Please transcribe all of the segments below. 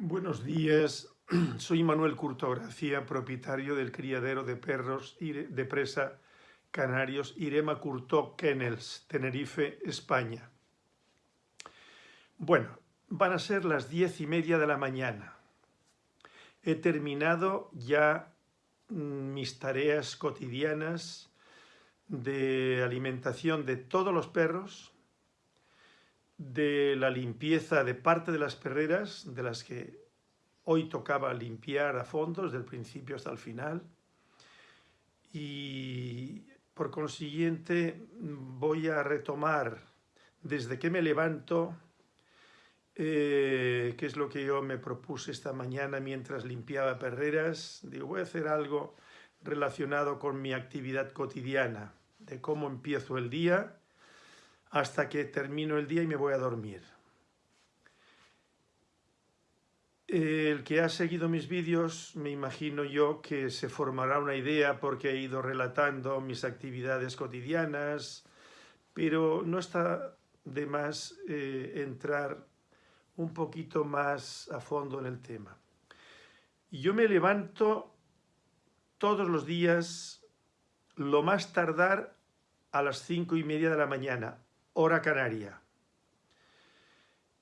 Buenos días, soy Manuel Curto Gracia, propietario del criadero de perros de presa canarios Irema Curto Kennels, Tenerife, España. Bueno, van a ser las diez y media de la mañana. He terminado ya mm, mis tareas cotidianas de alimentación de todos los perros, de la limpieza de parte de las perreras, de las que hoy tocaba limpiar a fondo, desde el principio hasta el final. Y por consiguiente voy a retomar desde que me levanto, eh, que es lo que yo me propuse esta mañana mientras limpiaba perreras. Digo, voy a hacer algo relacionado con mi actividad cotidiana, de cómo empiezo el día, hasta que termino el día y me voy a dormir. El que ha seguido mis vídeos, me imagino yo que se formará una idea porque he ido relatando mis actividades cotidianas, pero no está de más eh, entrar un poquito más a fondo en el tema. Yo me levanto todos los días, lo más tardar a las cinco y media de la mañana, hora canaria.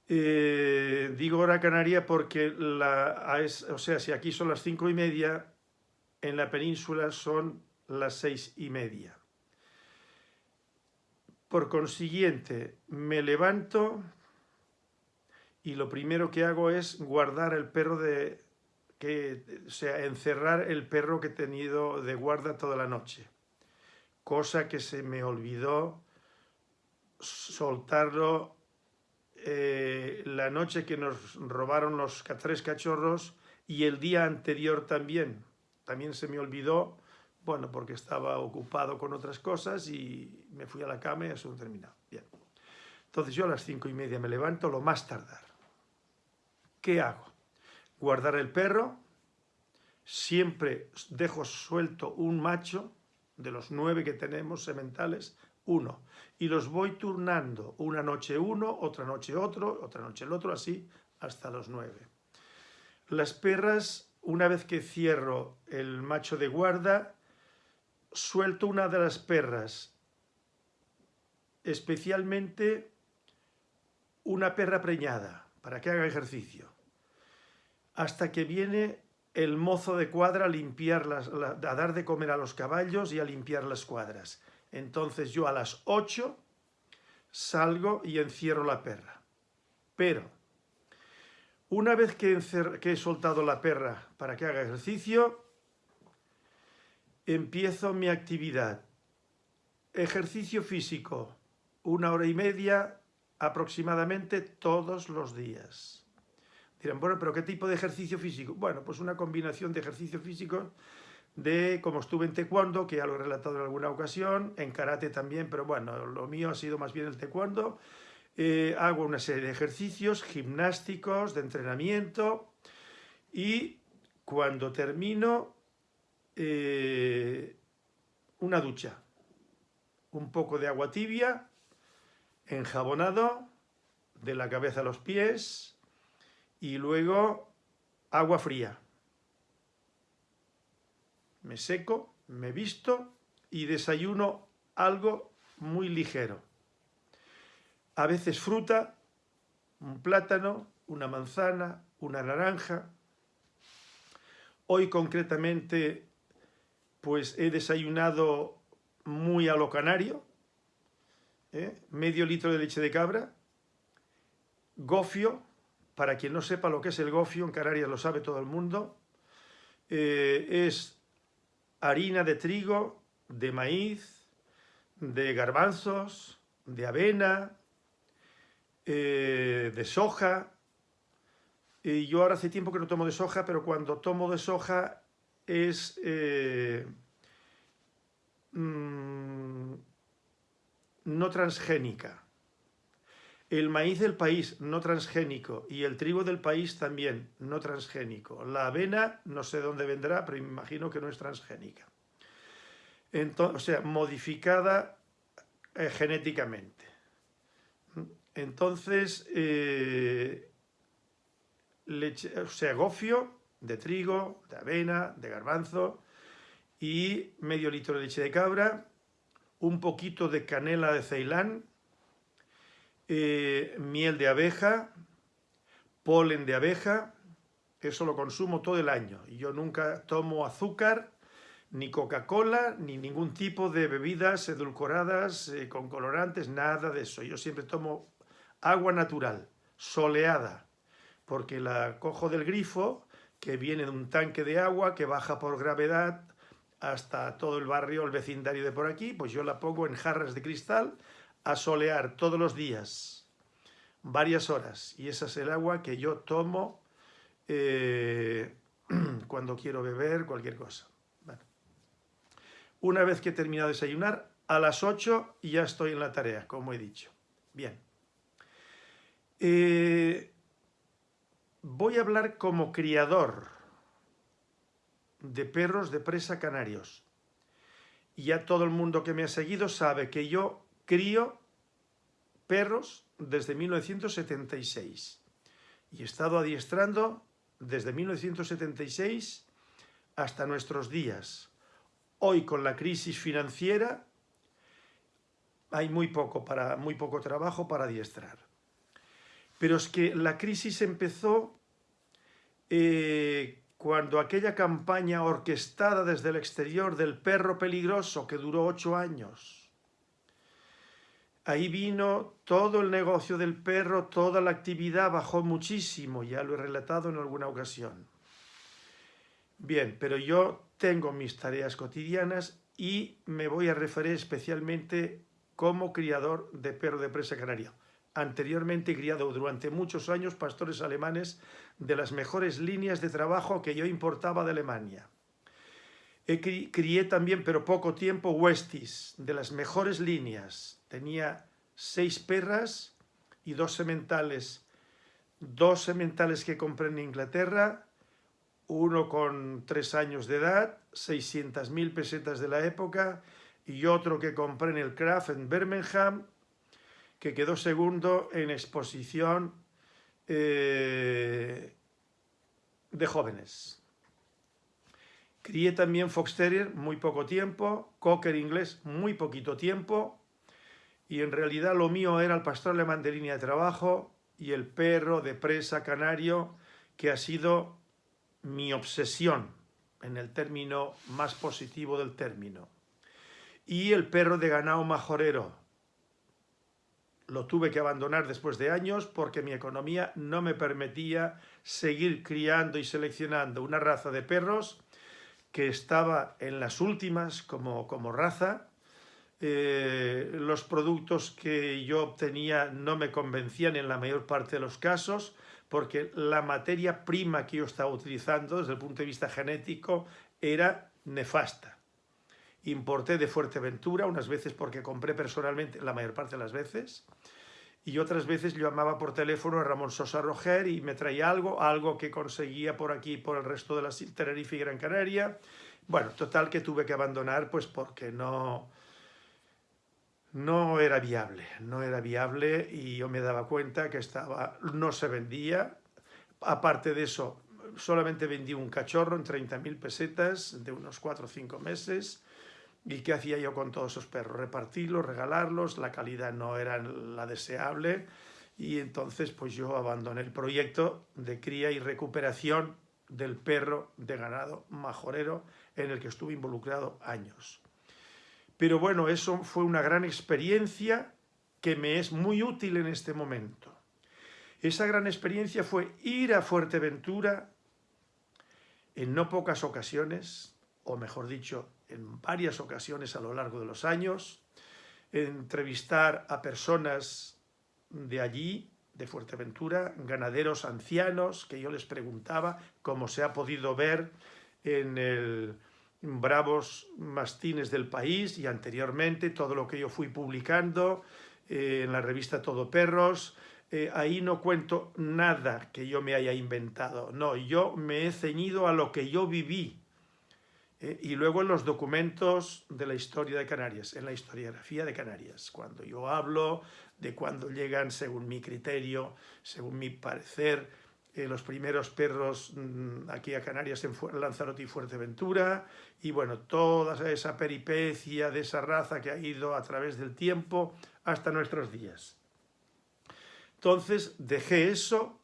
Eh, digo hora canaria porque, la, o sea, si aquí son las cinco y media, en la península son las seis y media. Por consiguiente, me levanto y lo primero que hago es guardar el perro de... Que, o sea, encerrar el perro que he tenido de guarda toda la noche. Cosa que se me olvidó soltarlo eh, la noche que nos robaron los tres cachorros y el día anterior también. También se me olvidó, bueno, porque estaba ocupado con otras cosas y me fui a la cama y eso terminado. Bien. Entonces yo a las cinco y media me levanto, lo más tardar. ¿Qué hago? Guardar el perro, siempre dejo suelto un macho de los nueve que tenemos sementales, uno. Y los voy turnando, una noche uno, otra noche otro, otra noche el otro, así hasta los nueve. Las perras, una vez que cierro el macho de guarda, suelto una de las perras, especialmente una perra preñada, para que haga ejercicio, hasta que viene el mozo de cuadra a, limpiar las, a dar de comer a los caballos y a limpiar las cuadras. Entonces yo a las 8 salgo y encierro la perra. Pero, una vez que, que he soltado la perra para que haga ejercicio, empiezo mi actividad. Ejercicio físico, una hora y media aproximadamente todos los días. Dirán, bueno, pero ¿qué tipo de ejercicio físico? Bueno, pues una combinación de ejercicio físico de como estuve en taekwondo, que ya lo he relatado en alguna ocasión, en karate también, pero bueno, lo mío ha sido más bien el taekwondo. Eh, hago una serie de ejercicios gimnásticos, de entrenamiento, y cuando termino, eh, una ducha, un poco de agua tibia, enjabonado, de la cabeza a los pies, y luego agua fría me seco, me visto y desayuno algo muy ligero. A veces fruta, un plátano, una manzana, una naranja. Hoy concretamente pues he desayunado muy a lo canario, ¿eh? medio litro de leche de cabra, gofio, para quien no sepa lo que es el gofio, en Canarias lo sabe todo el mundo, eh, es harina de trigo, de maíz, de garbanzos, de avena, eh, de soja. Y yo ahora hace tiempo que no tomo de soja, pero cuando tomo de soja es eh, mm, no transgénica. El maíz del país, no transgénico, y el trigo del país también, no transgénico. La avena, no sé dónde vendrá, pero me imagino que no es transgénica. Entonces, o sea, modificada eh, genéticamente. Entonces, eh, leche, o sea, gofio de trigo, de avena, de garbanzo y medio litro de leche de cabra, un poquito de canela de Ceilán, eh, miel de abeja, polen de abeja, eso lo consumo todo el año. Yo nunca tomo azúcar, ni Coca-Cola, ni ningún tipo de bebidas edulcoradas eh, con colorantes, nada de eso. Yo siempre tomo agua natural, soleada, porque la cojo del grifo, que viene de un tanque de agua que baja por gravedad hasta todo el barrio, el vecindario de por aquí, pues yo la pongo en jarras de cristal a solear todos los días, varias horas. Y esa es el agua que yo tomo eh, cuando quiero beber cualquier cosa. Una vez que he terminado de desayunar, a las 8 ya estoy en la tarea, como he dicho. Bien. Eh, voy a hablar como criador de perros de presa canarios. Ya todo el mundo que me ha seguido sabe que yo crío perros desde 1976 y he estado adiestrando desde 1976 hasta nuestros días. Hoy con la crisis financiera hay muy poco, para, muy poco trabajo para adiestrar. Pero es que la crisis empezó eh, cuando aquella campaña orquestada desde el exterior del perro peligroso que duró ocho años, ahí vino todo el negocio del perro, toda la actividad bajó muchísimo, ya lo he relatado en alguna ocasión. Bien, pero yo tengo mis tareas cotidianas y me voy a referir especialmente como criador de perro de presa canaria anteriormente criado durante muchos años pastores alemanes de las mejores líneas de trabajo que yo importaba de Alemania. Crié también, pero poco tiempo, Westies, de las mejores líneas. Tenía seis perras y dos sementales. Dos sementales que compré en Inglaterra, uno con tres años de edad, 600.000 pesetas de la época, y otro que compré en el Kraft en Birmingham, que quedó segundo en exposición eh, de jóvenes. Crié también Fox Terrier muy poco tiempo, Cocker inglés muy poquito tiempo, y en realidad lo mío era el pastor alemán de línea de trabajo y el perro de presa canario, que ha sido mi obsesión, en el término más positivo del término. Y el perro de ganado majorero, lo tuve que abandonar después de años porque mi economía no me permitía seguir criando y seleccionando una raza de perros que estaba en las últimas como, como raza. Eh, los productos que yo obtenía no me convencían en la mayor parte de los casos porque la materia prima que yo estaba utilizando desde el punto de vista genético era nefasta. Importé de Fuerteventura, unas veces porque compré personalmente, la mayor parte de las veces, y otras veces llamaba por teléfono a Ramón Sosa Roger y me traía algo, algo que conseguía por aquí por el resto de la Tenerife y Gran Canaria. Bueno, total que tuve que abandonar pues porque no, no era viable, no era viable y yo me daba cuenta que estaba, no se vendía. Aparte de eso, solamente vendí un cachorro en 30.000 pesetas de unos 4 o 5 meses ¿Y qué hacía yo con todos esos perros? Repartirlos, regalarlos, la calidad no era la deseable y entonces pues yo abandoné el proyecto de cría y recuperación del perro de ganado majorero en el que estuve involucrado años. Pero bueno, eso fue una gran experiencia que me es muy útil en este momento. Esa gran experiencia fue ir a Fuerteventura en no pocas ocasiones, o mejor dicho, en varias ocasiones a lo largo de los años, entrevistar a personas de allí, de Fuerteventura, ganaderos ancianos, que yo les preguntaba, como se ha podido ver en el Bravos Mastines del País y anteriormente todo lo que yo fui publicando eh, en la revista Todo Perros, eh, ahí no cuento nada que yo me haya inventado, no, yo me he ceñido a lo que yo viví, eh, y luego en los documentos de la historia de Canarias, en la historiografía de Canarias, cuando yo hablo de cuando llegan, según mi criterio, según mi parecer, eh, los primeros perros mm, aquí a Canarias en Lanzarote y Fuerteventura, y bueno, toda esa peripecia de esa raza que ha ido a través del tiempo hasta nuestros días. Entonces dejé eso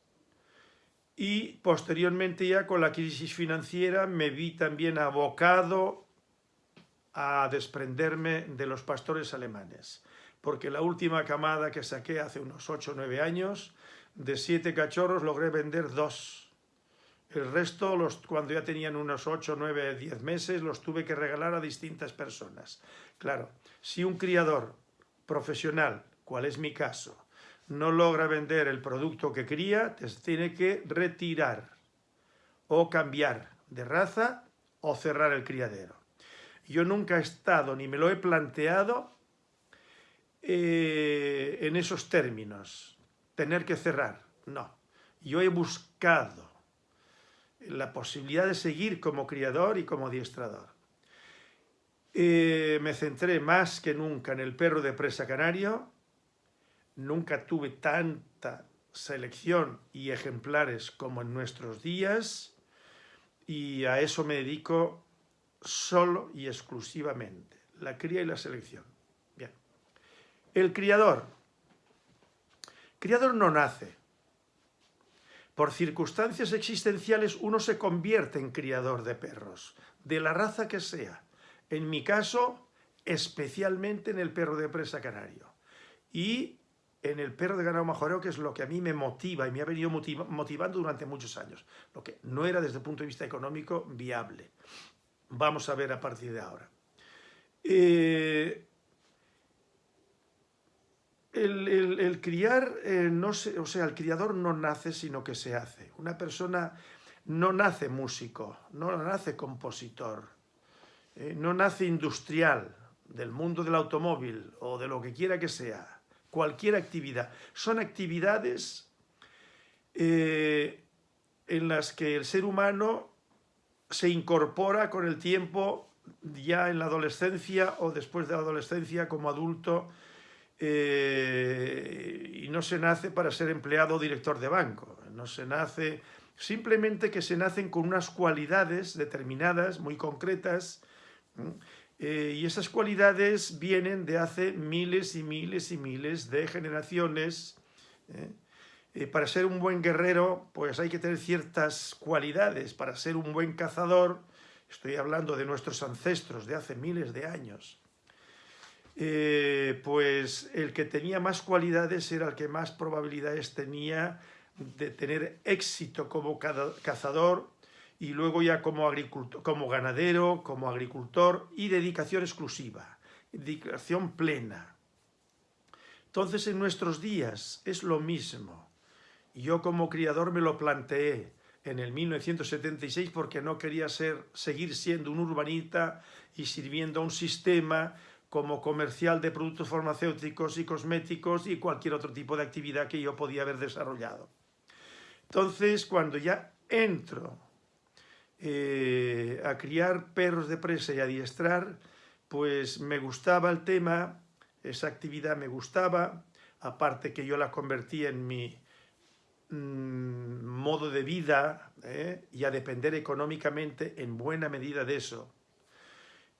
y posteriormente ya con la crisis financiera me vi también abocado a desprenderme de los pastores alemanes, porque la última camada que saqué hace unos 8 o 9 años, de 7 cachorros logré vender dos. El resto, los, cuando ya tenían unos 8, 9, 10 meses, los tuve que regalar a distintas personas. Claro, si un criador profesional, cual es mi caso, no logra vender el producto que cría, tiene que retirar o cambiar de raza o cerrar el criadero. Yo nunca he estado, ni me lo he planteado, eh, en esos términos, tener que cerrar, no. Yo he buscado la posibilidad de seguir como criador y como adiestrador. Eh, me centré más que nunca en el perro de presa canario, nunca tuve tanta selección y ejemplares como en nuestros días y a eso me dedico solo y exclusivamente, la cría y la selección. Bien. El criador. Criador no nace. Por circunstancias existenciales uno se convierte en criador de perros, de la raza que sea. En mi caso, especialmente en el perro de presa canario. Y en el perro de ganado majoreo, que es lo que a mí me motiva y me ha venido motivando durante muchos años, lo que no era desde el punto de vista económico viable. Vamos a ver a partir de ahora. Eh, el, criar, eh, o sea, el criador no nace, sino que se hace. Una persona no nace músico, no nace compositor, eh, no nace industrial del mundo del automóvil o de lo que quiera que sea cualquier actividad. Son actividades eh, en las que el ser humano se incorpora con el tiempo ya en la adolescencia o después de la adolescencia como adulto eh, y no se nace para ser empleado o director de banco, no se nace, simplemente que se nacen con unas cualidades determinadas, muy concretas, eh, y esas cualidades vienen de hace miles y miles y miles de generaciones. ¿eh? Eh, para ser un buen guerrero, pues hay que tener ciertas cualidades. Para ser un buen cazador, estoy hablando de nuestros ancestros de hace miles de años, pues el que tenía más cualidades era el que más probabilidades tenía de tener éxito como cazador y luego ya como, ganadero, como agricultor y dedicación exclusiva, dedicación plena. Entonces en nuestros días es lo mismo. Yo como criador me lo planteé en el 1976 porque no quería ser, seguir siendo un urbanita y sirviendo a un sistema como comercial de productos farmacéuticos y cosméticos y cualquier otro tipo de actividad que yo podía haber desarrollado. Entonces, cuando ya entro eh, a criar perros de presa y adiestrar, pues me gustaba el tema, esa actividad me gustaba, aparte que yo la convertí en mi mm, modo de vida ¿eh? y a depender económicamente en buena medida de eso.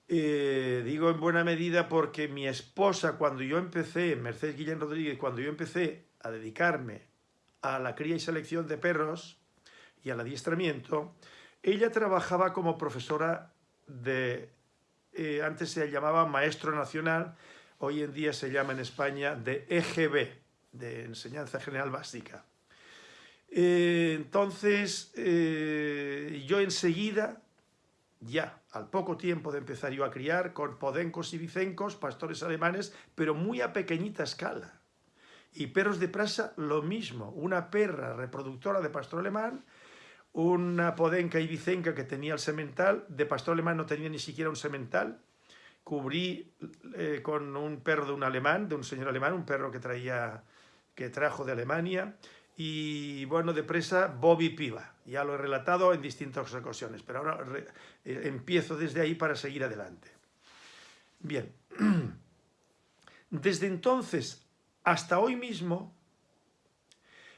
Eh, digo en buena medida porque mi esposa, cuando yo empecé, Mercedes Guillén Rodríguez, cuando yo empecé a dedicarme a la cría y selección de perros y al adiestramiento, ella trabajaba como profesora de, eh, antes se llamaba maestro nacional, hoy en día se llama en España de EGB, de Enseñanza General Básica. Eh, entonces, eh, yo enseguida, ya al poco tiempo de empezar yo a criar, con podencos y vicencos, pastores alemanes, pero muy a pequeñita escala. Y perros de prasa, lo mismo, una perra reproductora de pastor alemán una podenca ibicenca que tenía el semental, de pastor alemán no tenía ni siquiera un semental, cubrí eh, con un perro de un alemán, de un señor alemán, un perro que traía, que trajo de Alemania, y bueno, de presa Bobby Piva, ya lo he relatado en distintas ocasiones, pero ahora eh, empiezo desde ahí para seguir adelante. Bien, desde entonces hasta hoy mismo,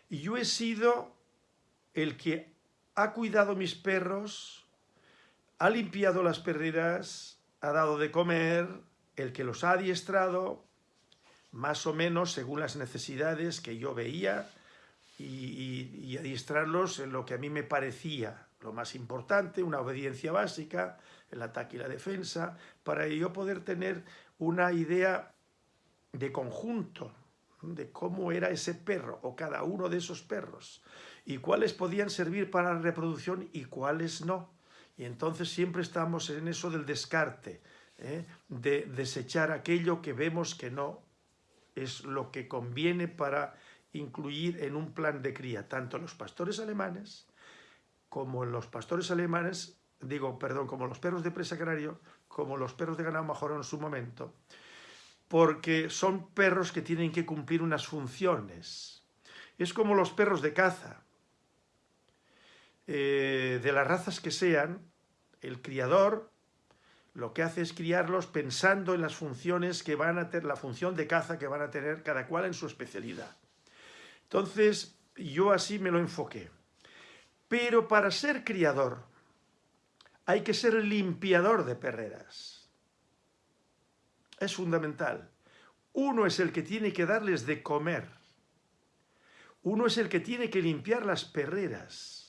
yo he sido el que ha cuidado mis perros, ha limpiado las perreras, ha dado de comer, el que los ha adiestrado, más o menos según las necesidades que yo veía, y, adiestrarlos en lo que a mí me parecía lo más importante, una obediencia básica, el ataque y la defensa, para yo poder tener una idea de conjunto de cómo era ese perro o cada uno de esos perros y cuáles podían servir para la reproducción y cuáles no. Y entonces siempre estamos en eso del descarte, ¿eh? de desechar aquello que vemos que no es lo que conviene para incluir en un plan de cría, tanto los pastores alemanes como los pastores alemanes, digo, perdón, como los perros de presa canario, como los perros de ganado majorón en su momento, porque son perros que tienen que cumplir unas funciones. Es como los perros de caza. Eh, de las razas que sean, el criador lo que hace es criarlos pensando en las funciones que van a tener, la función de caza que van a tener cada cual en su especialidad. Entonces, yo así me lo enfoqué. Pero para ser criador, hay que ser limpiador de perreras. Es fundamental. Uno es el que tiene que darles de comer. Uno es el que tiene que limpiar las perreras.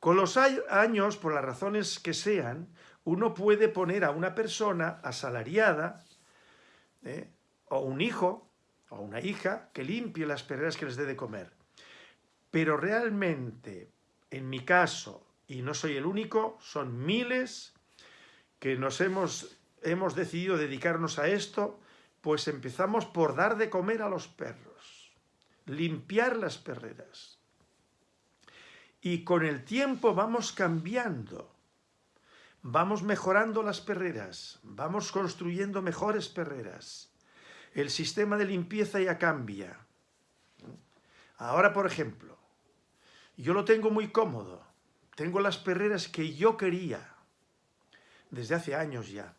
Con los años, por las razones que sean, uno puede poner a una persona asalariada, ¿eh? o un hijo, o una hija, que limpie las perreras que les dé de comer. Pero realmente, en mi caso, y no soy el único, son miles que nos hemos, hemos decidido dedicarnos a esto, pues empezamos por dar de comer a los perros, limpiar las perreras. Y con el tiempo vamos cambiando, vamos mejorando las perreras, vamos construyendo mejores perreras. El sistema de limpieza ya cambia. Ahora, por ejemplo, yo lo tengo muy cómodo. Tengo las perreras que yo quería desde hace años ya.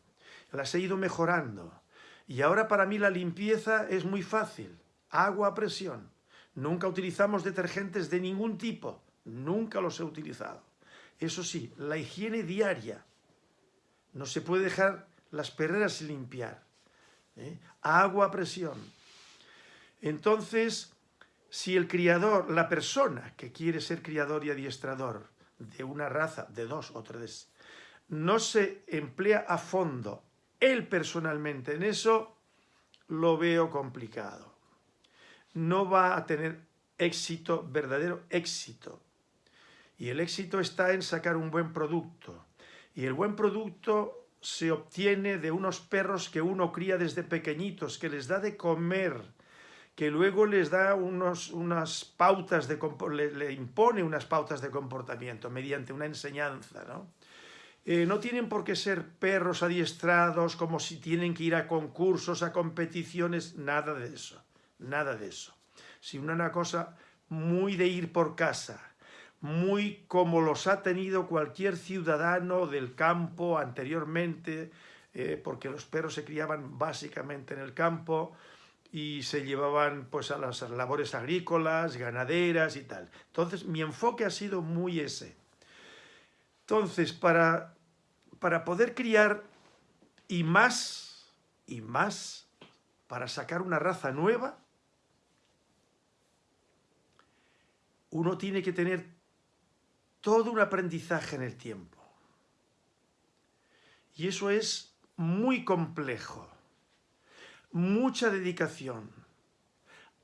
Las he ido mejorando. Y ahora para mí la limpieza es muy fácil. Agua a presión. Nunca utilizamos detergentes de ningún tipo. Nunca los he utilizado. Eso sí, la higiene diaria. No se puede dejar las perreras sin limpiar. ¿eh? Agua a presión. Entonces, si el criador, la persona que quiere ser criador y adiestrador de una raza, de dos o tres, no se emplea a fondo él personalmente en eso, lo veo complicado. No va a tener éxito, verdadero éxito. Y el éxito está en sacar un buen producto. Y el buen producto se obtiene de unos perros que uno cría desde pequeñitos, que les da de comer, que luego les da unos, unas pautas, de, le, impone unas pautas de comportamiento mediante una enseñanza, ¿no? Eh, no tienen por qué ser perros adiestrados, como si tienen que ir a concursos, a competiciones, nada de eso, nada de eso. Sino una cosa muy de ir por casa, muy como los ha tenido cualquier ciudadano del campo anteriormente, eh, porque los perros se criaban básicamente en el campo, y se llevaban pues a las labores agrícolas, ganaderas y tal. Entonces mi enfoque ha sido muy ese. Entonces para, para poder criar y más, y más, para sacar una raza nueva, uno tiene que tener todo un aprendizaje en el tiempo. Y eso es muy complejo. Mucha dedicación,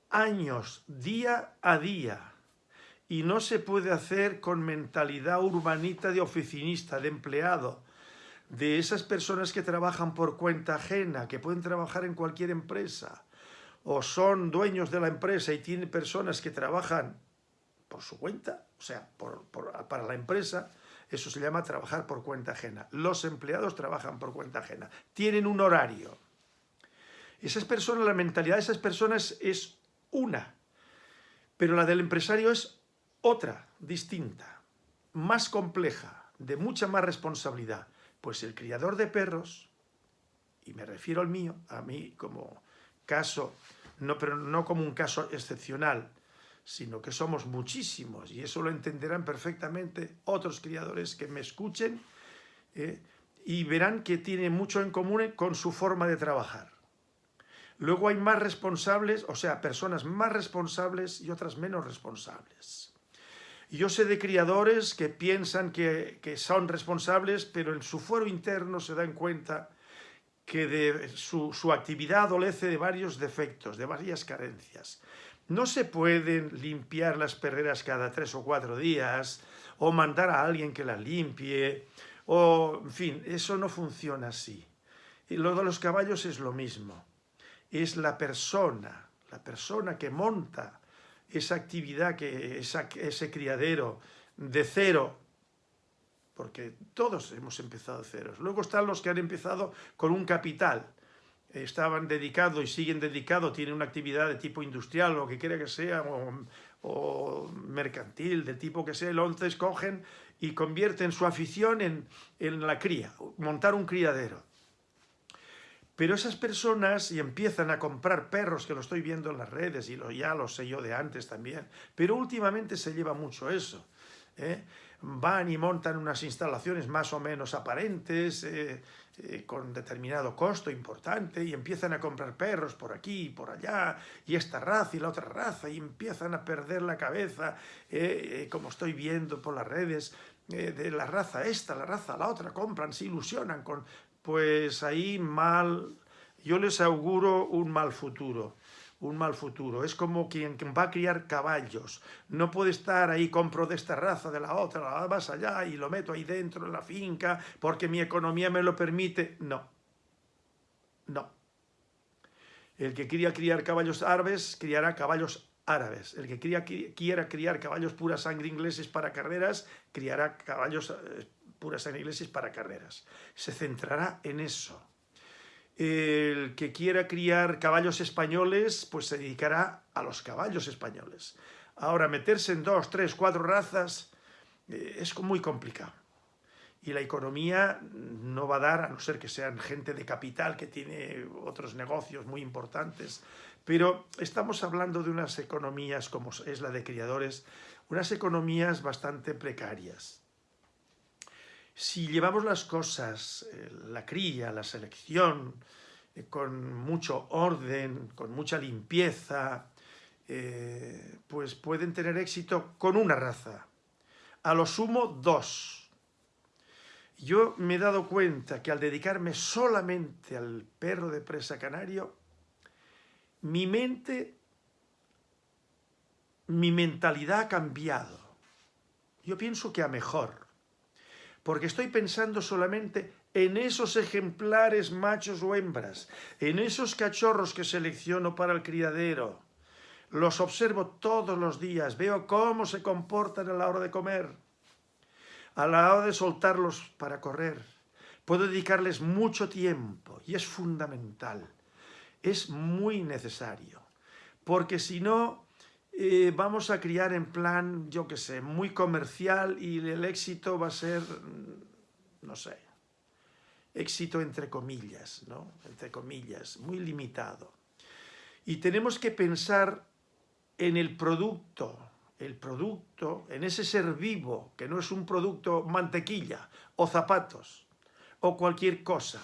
años, día a día, y no se puede hacer con mentalidad urbanita de oficinista, de empleado, de esas personas que trabajan por cuenta ajena, que pueden trabajar en cualquier empresa, o son dueños de la empresa y tienen personas que trabajan por su cuenta, o sea, para la empresa, eso se llama trabajar por cuenta ajena. Los empleados trabajan por cuenta ajena, tienen un horario, esas personas, la mentalidad de esas personas es una, pero la del empresario es otra, distinta, más compleja, de mucha más responsabilidad. Pues el criador de perros, y me refiero al mío, a mí como caso, no, pero no como un caso excepcional, sino que somos muchísimos y eso lo entenderán perfectamente otros criadores que me escuchen ¿eh? y verán que tiene mucho en común con su forma de trabajar. Luego hay más responsables, o sea, personas más responsables y otras menos responsables. Yo sé de criadores que piensan que, son responsables, pero en su fuero interno se dan cuenta que de su, su actividad adolece de varios defectos, de varias carencias. No se pueden limpiar las perreras cada tres o cuatro días, o mandar a alguien que las limpie, o, en fin, eso no funciona así. Y lo de los caballos es lo mismo. Es la persona, la persona que monta esa actividad, que ese criadero de cero, porque todos hemos empezado de ceros. Luego están los que han empezado con un capital, estaban dedicados y siguen dedicados, tienen una actividad de tipo industrial, lo que quiera que sea, o, mercantil, de tipo que sea, entonces cogen y convierten su afición en, la cría, montar un criadero. Pero esas personas y empiezan a comprar perros, que lo estoy viendo en las redes y lo, ya lo sé yo de antes también, pero últimamente se lleva mucho eso. ¿eh? Van y montan unas instalaciones más o menos aparentes, eh, eh, con determinado costo importante y empiezan a comprar perros por aquí y por allá y esta raza y la otra raza y empiezan a perder la cabeza, eh, eh, como estoy viendo por las redes, de la raza esta, la raza la otra, compran, se ilusionan con... Pues ahí mal, yo les auguro un mal futuro un mal futuro. Es como quien, va a criar caballos. No puede estar ahí, compro de esta raza, de la otra, vas allá y lo meto ahí dentro en la finca porque mi economía me lo permite. No. No. El que quiera criar caballos árabes, criará caballos árabes. El que quiera criar caballos pura sangre ingleses para carreras, criará caballos eh, pura sangre ingleses para carreras. Se centrará en eso. El que quiera criar caballos españoles, pues se dedicará a los caballos españoles. Ahora, meterse en dos, tres, cuatro razas eh, es muy complicado. Y la economía no va a dar, a no ser que sean gente de capital que tiene otros negocios muy importantes. Pero estamos hablando de unas economías como es la de criadores, unas economías bastante precarias. Si llevamos las cosas, eh, la cría, la selección, eh, con mucho orden, con mucha limpieza, eh, pues pueden tener éxito con una raza. A lo sumo, dos. Yo me he dado cuenta que al dedicarme solamente al perro de presa canario, mi mente, mi mentalidad ha cambiado. Yo pienso que a mejor porque estoy pensando solamente en esos ejemplares machos o hembras, en esos cachorros que selecciono para el criadero. Los observo todos los días, veo cómo se comportan a la hora de comer, a la hora de soltarlos para correr. Puedo dedicarles mucho tiempo y es fundamental, es muy necesario, porque si no eh, vamos a criar en plan, yo qué sé, muy comercial y el éxito va a ser, mm, no sé, éxito entre comillas, ¿no? Entre comillas, muy limitado. Y tenemos que pensar en el producto, el producto, en ese ser vivo, que no es un producto mantequilla o zapatos o cualquier cosa.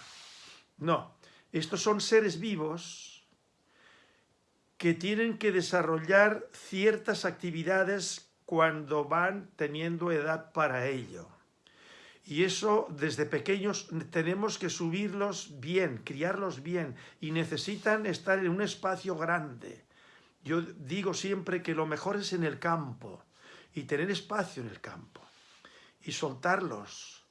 No, estos son seres vivos que tienen que desarrollar ciertas actividades cuando van teniendo edad para ello. Y eso desde pequeños tenemos que subirlos bien, criarlos bien y necesitan estar en un espacio grande. Yo digo siempre que lo mejor es en el campo y tener espacio en el campo y soltarlos,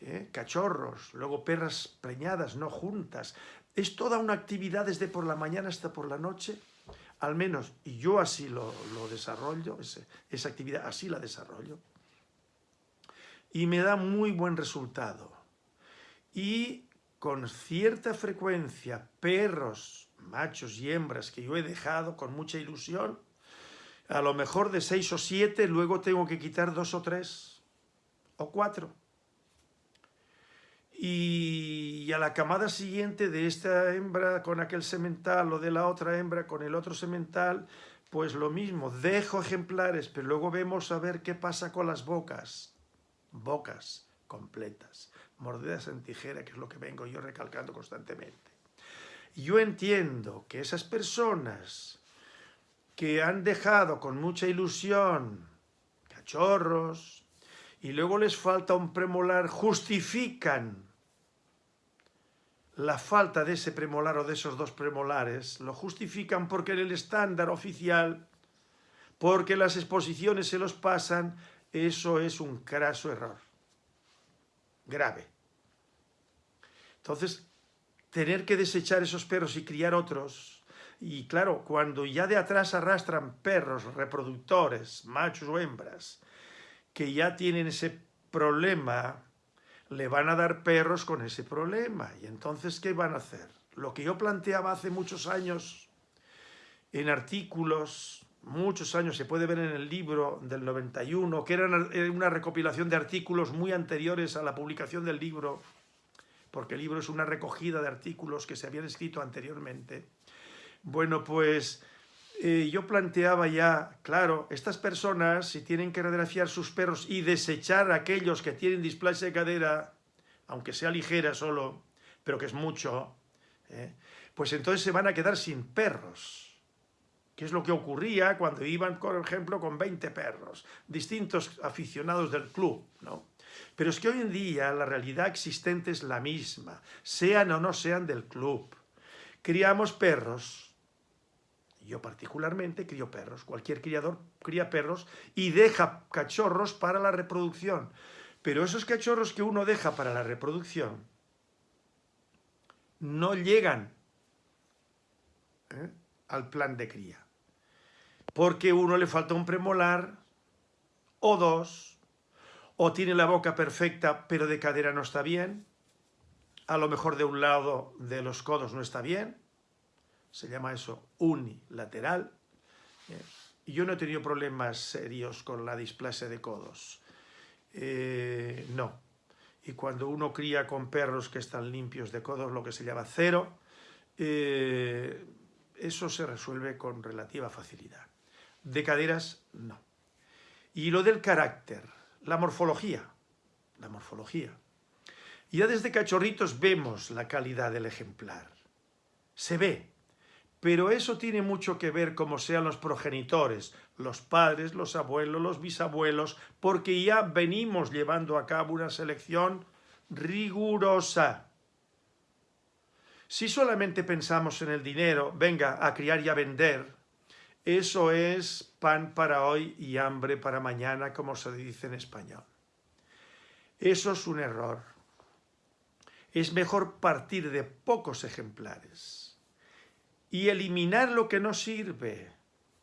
¿eh? cachorros, luego perras preñadas, no juntas. Es toda una actividad desde por la mañana hasta por la noche al menos y yo así lo, desarrollo, esa actividad así la desarrollo, y me da muy buen resultado. Y con cierta frecuencia, perros, machos y hembras que yo he dejado con mucha ilusión, a lo mejor de seis o siete, luego tengo que quitar dos o tres, o cuatro y a la camada siguiente de esta hembra con aquel semental o de la otra hembra con el otro semental, pues lo mismo, dejo ejemplares, pero luego vemos a ver qué pasa con las bocas. Bocas completas, mordidas en tijera, que es lo que vengo yo recalcando constantemente. Yo entiendo que esas personas que han dejado con mucha ilusión cachorros y luego les falta un premolar, justifican la falta de ese premolar o de esos dos premolares, lo justifican porque en el estándar oficial, porque las exposiciones se los pasan, eso es un craso error, grave. Entonces, tener que desechar esos perros y criar otros, y claro, cuando ya de atrás arrastran perros reproductores, machos o hembras, que ya tienen ese problema le van a dar perros con ese problema. Y entonces, ¿qué van a hacer? Lo que yo planteaba hace muchos años en artículos, muchos años, se puede ver en el libro del 91, que era una recopilación de artículos muy anteriores a la publicación del libro, porque el libro es una recogida de artículos que se habían escrito anteriormente. Bueno, pues eh, yo planteaba ya, claro, estas personas si tienen que radiografiar sus perros y desechar a aquellos que tienen displasia de cadera, aunque sea ligera solo, pero que es mucho, ¿eh? pues entonces se van a quedar sin perros. Que es lo que ocurría cuando iban, por ejemplo, con 20 perros, distintos aficionados del club, ¿no? Pero es que hoy en día la realidad existente es la misma, sean o no sean del club. Criamos perros yo particularmente crío perros. Cualquier criador cría perros y deja cachorros para la reproducción. Pero esos cachorros que uno deja para la reproducción no llegan ¿eh? al plan de cría. Porque uno le falta un premolar o dos, o tiene la boca perfecta pero de cadera no está bien, a lo mejor de un lado de los codos no está bien, se llama eso unilateral. Eh, y yo no he tenido problemas serios con la displasia de codos. Eh, no. Y cuando uno cría con perros que están limpios de codos, lo que se llama cero, eh, eso se resuelve con relativa facilidad. De caderas, no. Y lo del carácter, la morfología, la morfología. Ya desde cachorritos vemos la calidad del ejemplar. Se ve, pero eso tiene mucho que ver como sean los progenitores, los padres, los abuelos, los bisabuelos, porque ya venimos llevando a cabo una selección rigurosa. Si solamente pensamos en el dinero, venga, a criar y a vender, eso es pan para hoy y hambre para mañana, como se dice en español. Eso es un error. Es mejor partir de pocos ejemplares y eliminar lo que no sirve,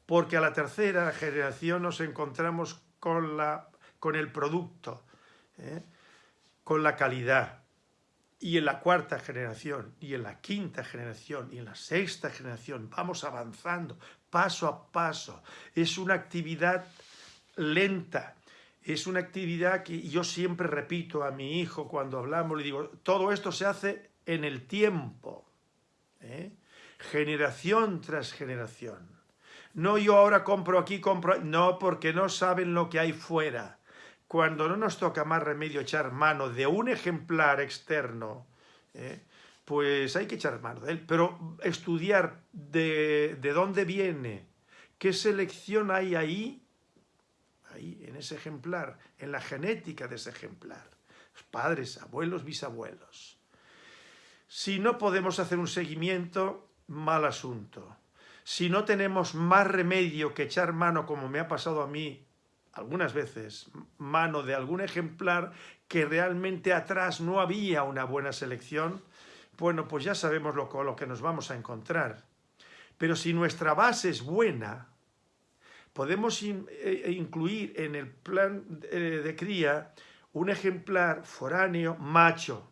porque a la tercera generación nos encontramos con, la, con el producto, ¿eh? con la calidad. Y en la cuarta generación, y en la quinta generación, y en la sexta generación, vamos avanzando paso a paso. Es una actividad lenta, es una actividad que yo siempre repito a mi hijo cuando hablamos, le digo, todo esto se hace en el tiempo. ¿eh? Generación tras generación. No yo ahora compro aquí, compro... No, porque no saben lo que hay fuera. Cuando no nos toca más remedio echar mano de un ejemplar externo, ¿eh? pues hay que echar mano de él. Pero estudiar de, de dónde viene, qué selección hay ahí, ahí, en ese ejemplar, en la genética de ese ejemplar. Padres, abuelos, bisabuelos. Si no podemos hacer un seguimiento, mal asunto. Si no tenemos más remedio que echar mano, como me ha pasado a mí algunas veces, mano de algún ejemplar que realmente atrás no había una buena selección, bueno, pues ya sabemos lo, que nos vamos a encontrar. Pero si nuestra base es buena, podemos eh, incluir en el plan de cría un ejemplar foráneo macho.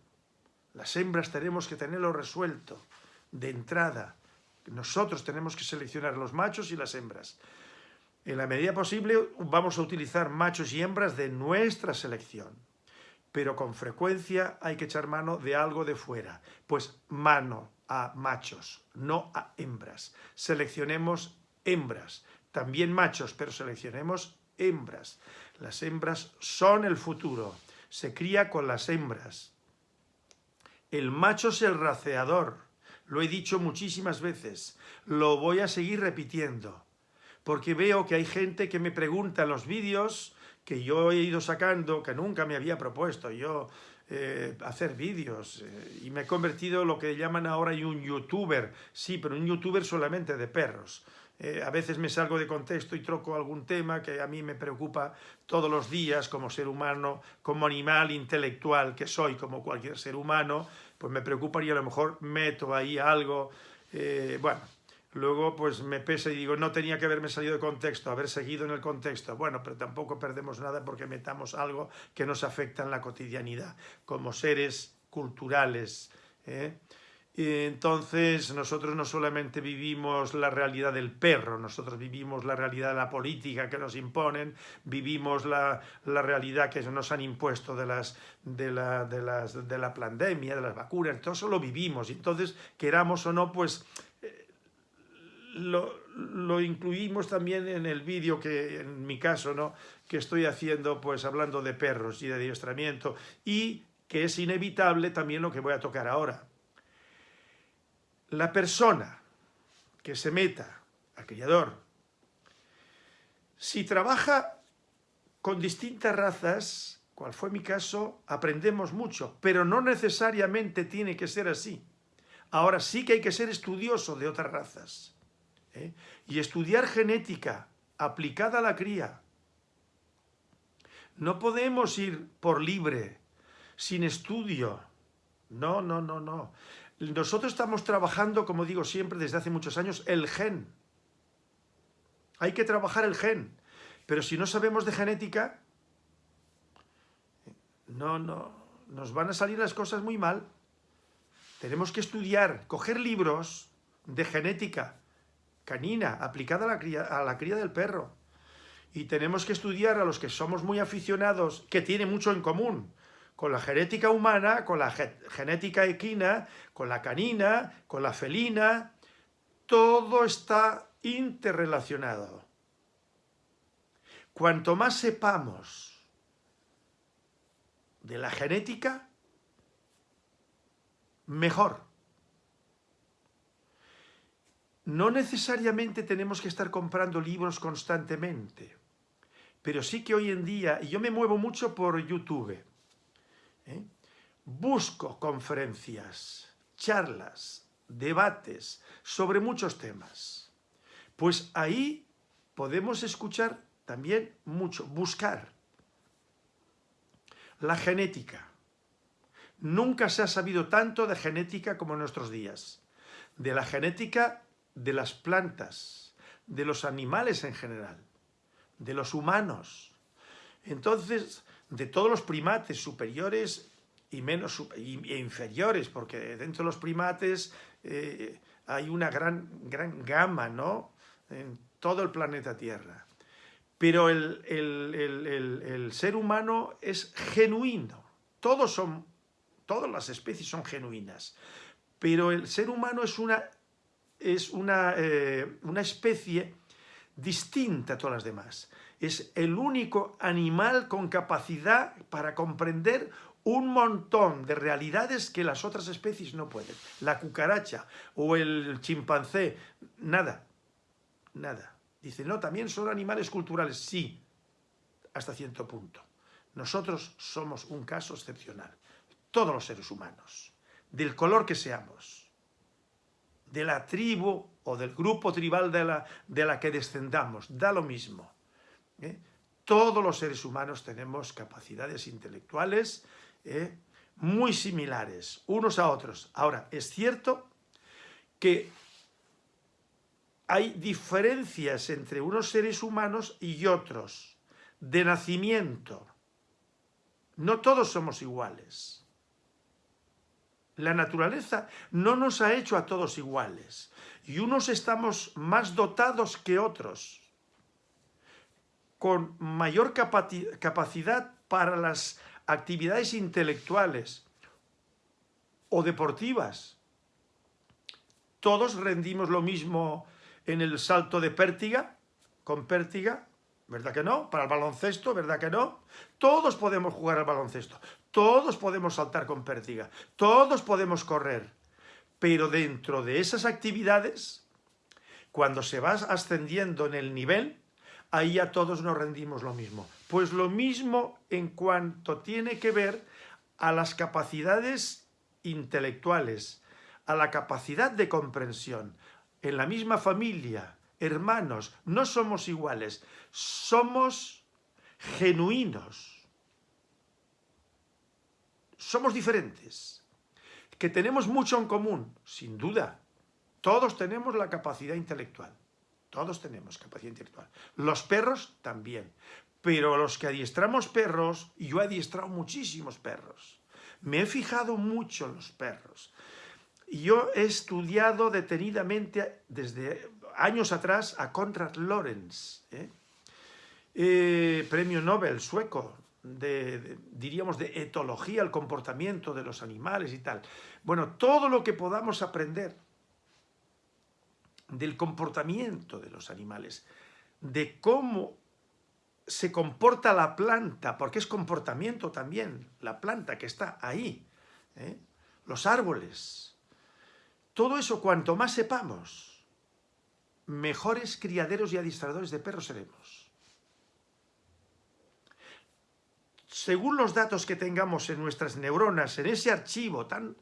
Las hembras tenemos que tenerlo resuelto de entrada. Nosotros tenemos que seleccionar los machos y las hembras. En la medida posible vamos a utilizar machos y hembras de nuestra selección, pero con frecuencia hay que echar mano de algo de fuera, pues mano a machos, no a hembras. Seleccionemos hembras, también machos, pero seleccionemos hembras. Las hembras son el futuro, se cría con las hembras. El macho es el raceador, lo he dicho muchísimas veces, lo voy a seguir repitiendo, porque veo que hay gente que me pregunta en los vídeos que yo he ido sacando, que nunca me había propuesto yo eh, hacer vídeos, eh, y me he convertido en lo que llaman ahora un youtuber, sí, pero un youtuber solamente de perros. Eh, a veces me salgo de contexto y troco algún tema que a mí me preocupa todos los días como ser humano, como animal intelectual que soy, como cualquier ser humano, pues me preocupa y a lo mejor meto ahí algo, bueno, Luego pues me pesa y digo, no tenía que haberme salido de contexto, haber seguido en el contexto. Bueno, pero tampoco perdemos nada porque metamos algo que nos afecta en la cotidianidad, como seres culturales. ¿eh? Entonces nosotros no solamente vivimos la realidad del perro, nosotros vivimos la realidad de la política que nos imponen, vivimos la, la realidad que nos han impuesto de, las, de, la, de, las, de la pandemia, de las vacunas, todo eso lo vivimos. Entonces, queramos o no, pues lo, incluimos también en el vídeo que, en mi caso, ¿no? que estoy haciendo, pues hablando de perros y de adiestramiento, y que es inevitable también lo que voy a tocar ahora. La persona que se meta al criador, si trabaja con distintas razas, cual fue mi caso, aprendemos mucho, pero no necesariamente tiene que ser así. Ahora sí que hay que ser estudioso de otras razas. ¿eh? y estudiar genética aplicada a la cría. No podemos ir por libre, sin estudio. No, no, no, no. Nosotros estamos trabajando, como digo siempre, desde hace muchos años, el gen. Hay que trabajar el gen. Pero si no sabemos de genética, no, no, nos van a salir las cosas muy mal. Tenemos que estudiar, coger libros de genética, canina, aplicada a la, cría, a la cría del perro. Y tenemos que estudiar a los que somos muy aficionados, que tiene mucho en común, con la genética humana, con la genética equina, con la canina, con la felina, todo está interrelacionado. Cuanto más sepamos de la genética, mejor. No necesariamente tenemos que estar comprando libros constantemente, pero sí que hoy en día, y yo me muevo mucho por YouTube, ¿eh? busco conferencias, charlas, debates sobre muchos temas. Pues ahí podemos escuchar también mucho, buscar la genética. Nunca se ha sabido tanto de genética como en nuestros días. De la genética de las plantas, de los animales en general, de los humanos. Entonces, de todos los primates superiores y menos e inferiores, porque dentro de los primates eh, hay una gran, gran gama, ¿no? En todo el planeta Tierra. Pero el, el ser humano es genuino. Todos son, todas las especies son genuinas. Pero el ser humano es una es eh, una, especie distinta a todas las demás. Es el único animal con capacidad para comprender un montón de realidades que las otras especies no pueden. La cucaracha o el chimpancé, nada, nada. Dice, no, también son animales culturales. Sí, hasta cierto punto. Nosotros somos un caso excepcional. Todos los seres humanos, del color que seamos de la tribu o del grupo tribal de la, de la que descendamos, da lo mismo. ¿Eh? Todos los seres humanos tenemos capacidades intelectuales ¿eh? muy similares unos a otros. Ahora, es cierto que hay diferencias entre unos seres humanos y otros, de nacimiento. No todos somos iguales. La naturaleza no nos ha hecho a todos iguales y unos estamos más dotados que otros, con mayor capacidad para las actividades intelectuales o deportivas. Todos rendimos lo mismo en el salto de pértiga, con pértiga, ¿verdad que no? Para el baloncesto, ¿verdad que no? Todos podemos jugar al baloncesto, todos podemos saltar con pértiga, todos podemos correr, pero dentro de esas actividades, cuando se va ascendiendo en el nivel, ahí a todos nos rendimos lo mismo. Pues lo mismo en cuanto tiene que ver a las capacidades intelectuales, a la capacidad de comprensión. En la misma familia, hermanos, no somos iguales, somos genuinos. Somos diferentes, que tenemos mucho en común, sin duda. Todos tenemos la capacidad intelectual. Todos tenemos capacidad intelectual. Los perros también. Pero los que adiestramos perros, y yo he adiestrado muchísimos perros, me he fijado mucho en los perros. Yo he estudiado detenidamente desde años atrás a Konrad Lorenz, ¿eh? Eh, premio Nobel sueco, de, diríamos de etología, el comportamiento de los animales y tal. Bueno, todo lo que podamos aprender del comportamiento de los animales, de cómo se comporta la planta, porque es comportamiento también, la planta que está ahí, ¿eh? los árboles. Todo eso, cuanto más sepamos, mejores criaderos y adiestradores de perros seremos. Según los datos que tengamos en nuestras neuronas, en ese archivo tan,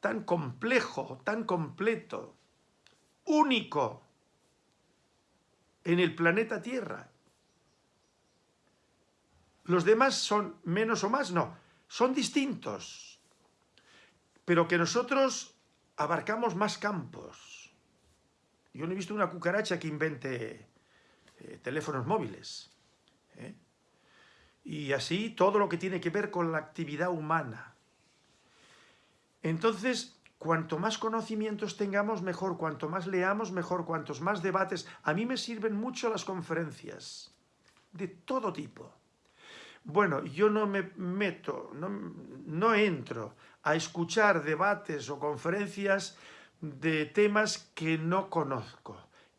tan complejo, tan completo, único en el planeta Tierra. Los demás son menos o más, no, son distintos, pero que nosotros abarcamos más campos. Yo no he visto una cucaracha que invente eh, teléfonos móviles. ¿eh? Y así todo lo que tiene que ver con la actividad humana. Entonces, Cuanto más conocimientos tengamos, mejor. Cuanto más leamos, mejor. Cuantos más debates. A mí me sirven mucho las conferencias, de todo tipo. Bueno, yo no me meto, no, entro a escuchar debates o conferencias de temas que no conozco,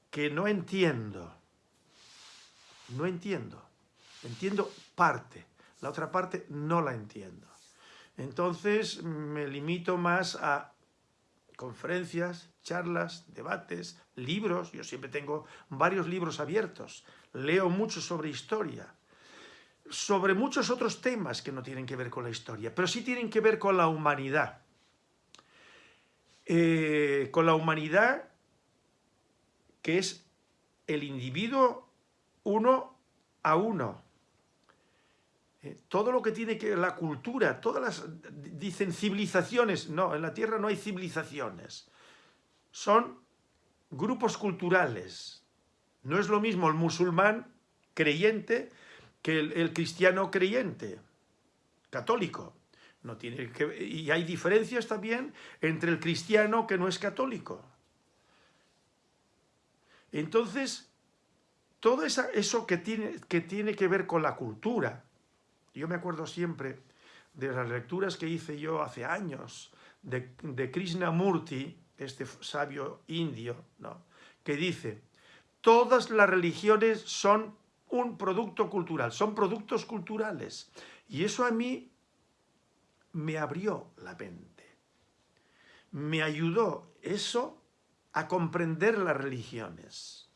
que no entiendo. No entiendo. Entiendo parte, la otra parte no la entiendo. Entonces me limito más a conferencias, charlas, debates, libros, yo siempre tengo varios libros abiertos, leo mucho sobre historia, sobre muchos otros temas que no tienen que ver con la historia, pero sí tienen que ver con la humanidad. Eh, con la humanidad que es el individuo uno a uno, todo lo que tiene que la cultura, todas las, dicen civilizaciones, no, en la Tierra no hay civilizaciones, son grupos culturales. No es lo mismo el musulmán creyente que el, cristiano creyente, católico. No tiene y hay diferencias también entre el cristiano que no es católico. Entonces, todo eso que tiene, que tiene que ver con la cultura, yo me acuerdo siempre de las lecturas que hice yo hace años de, Krishnamurti, este sabio indio, ¿no? que dice, todas las religiones son un producto cultural, son productos culturales. Y eso a mí me abrió la mente. Me ayudó eso a comprender las religiones.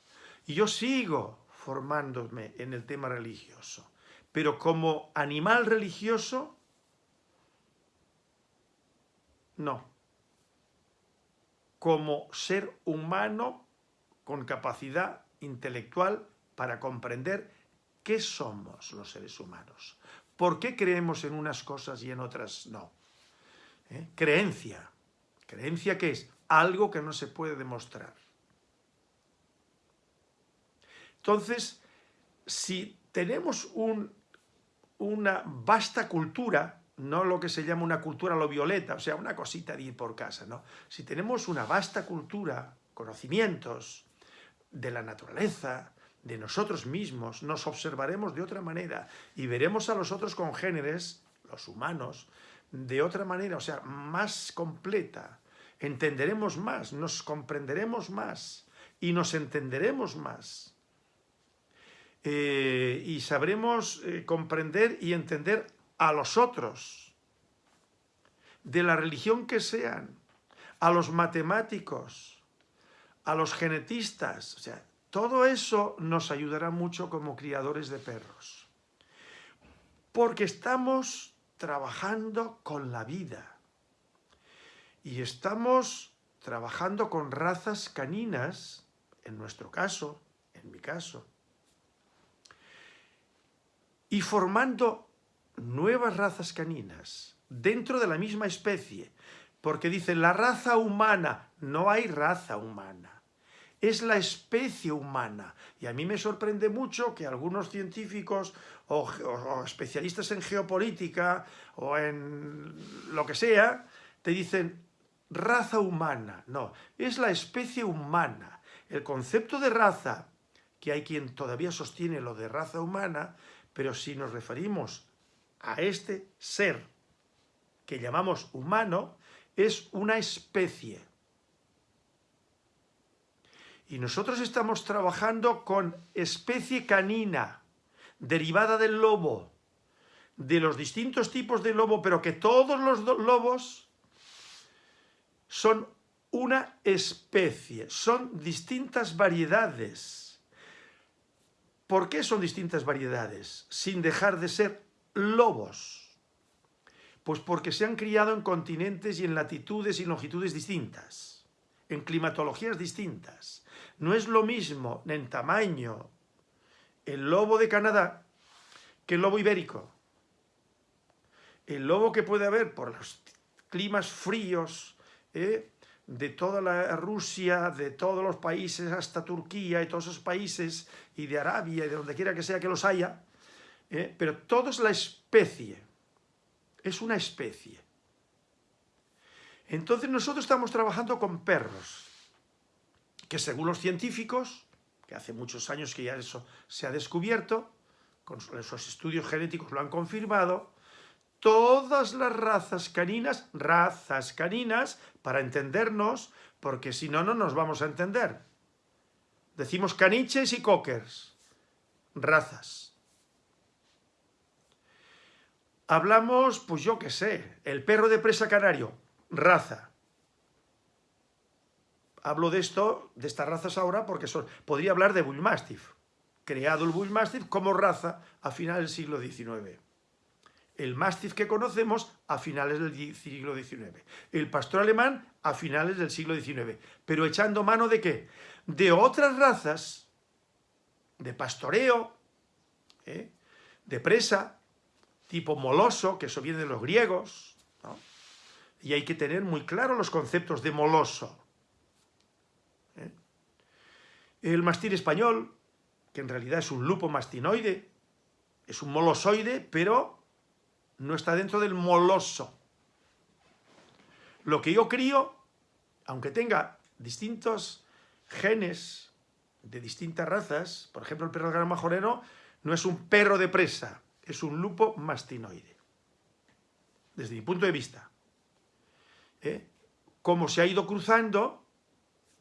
Y yo sigo formándome en el tema religioso pero como animal religioso, no. Como ser humano con capacidad intelectual para comprender qué somos los seres humanos. ¿Por qué creemos en unas cosas y en otras no? ¿Eh? Creencia. ¿Creencia qué es? Algo que no se puede demostrar. Entonces, si tenemos un una vasta cultura, no lo que se llama una cultura lo violeta, o sea, una cosita de ir por casa, ¿no? Si tenemos una vasta cultura, conocimientos de la naturaleza, de nosotros mismos, nos observaremos de otra manera y veremos a los otros congéneres, los humanos, de otra manera, o sea, más completa. Entenderemos más, nos comprenderemos más y nos entenderemos más. Eh, y sabremos eh, comprender y entender a los otros, de la religión que sean, a los matemáticos, a los genetistas, o sea, todo eso nos ayudará mucho como criadores de perros. Porque estamos trabajando con la vida. Y estamos trabajando con razas caninas, en nuestro caso, en mi caso, y formando nuevas razas caninas dentro de la misma especie, porque dice la raza humana, no hay raza humana, es la especie humana. Y a mí me sorprende mucho que algunos científicos o especialistas en geopolítica o en lo que sea, te dicen raza humana. No, es la especie humana. El concepto de raza, que hay quien todavía sostiene lo de raza humana, pero si nos referimos a este ser que llamamos humano, es una especie. Y nosotros estamos trabajando con especie canina, derivada del lobo, de los distintos tipos de lobo, pero que todos los lobos son una especie, son distintas variedades ¿Por qué son distintas variedades? Sin dejar de ser lobos. Pues porque se han criado en continentes y en latitudes y longitudes distintas, en climatologías distintas. No es lo mismo en tamaño el lobo de Canadá que el lobo ibérico. El lobo que puede haber por los climas fríos, ¿eh? de toda la Rusia, de todos los países, hasta Turquía y todos esos países, y de Arabia y de donde quiera que sea que los haya, ¿eh? pero todo es la especie, es una especie. Entonces nosotros estamos trabajando con perros, que según los científicos, que hace muchos años que ya eso se ha descubierto, con esos estudios genéticos lo han confirmado, todas las razas caninas, razas caninas, para entendernos, porque si no, no nos vamos a entender. Decimos caniches y cockers, razas. Hablamos, pues yo qué sé, el perro de presa canario, raza. Hablo de esto, de estas razas ahora, porque son, podría hablar de Bullmastiff, creado el Bullmastiff como raza a finales del siglo XIX el Mastiff que conocemos a finales del siglo XIX, el pastor alemán a finales del siglo XIX, pero echando mano de qué? De otras razas, de pastoreo, ¿eh? de presa, tipo moloso, que eso viene de los griegos, y hay que tener muy claro los conceptos de moloso. ¿eh? El mastín español, que en realidad es un lupo mastinoide, es un molosoide, pero no está dentro del moloso. Lo que yo crío, aunque tenga distintos genes de distintas razas, por ejemplo el perro gran majoreno no es un perro de presa, es un lupo mastinoide. Desde mi punto de vista. ¿Eh? Como se ha ido cruzando,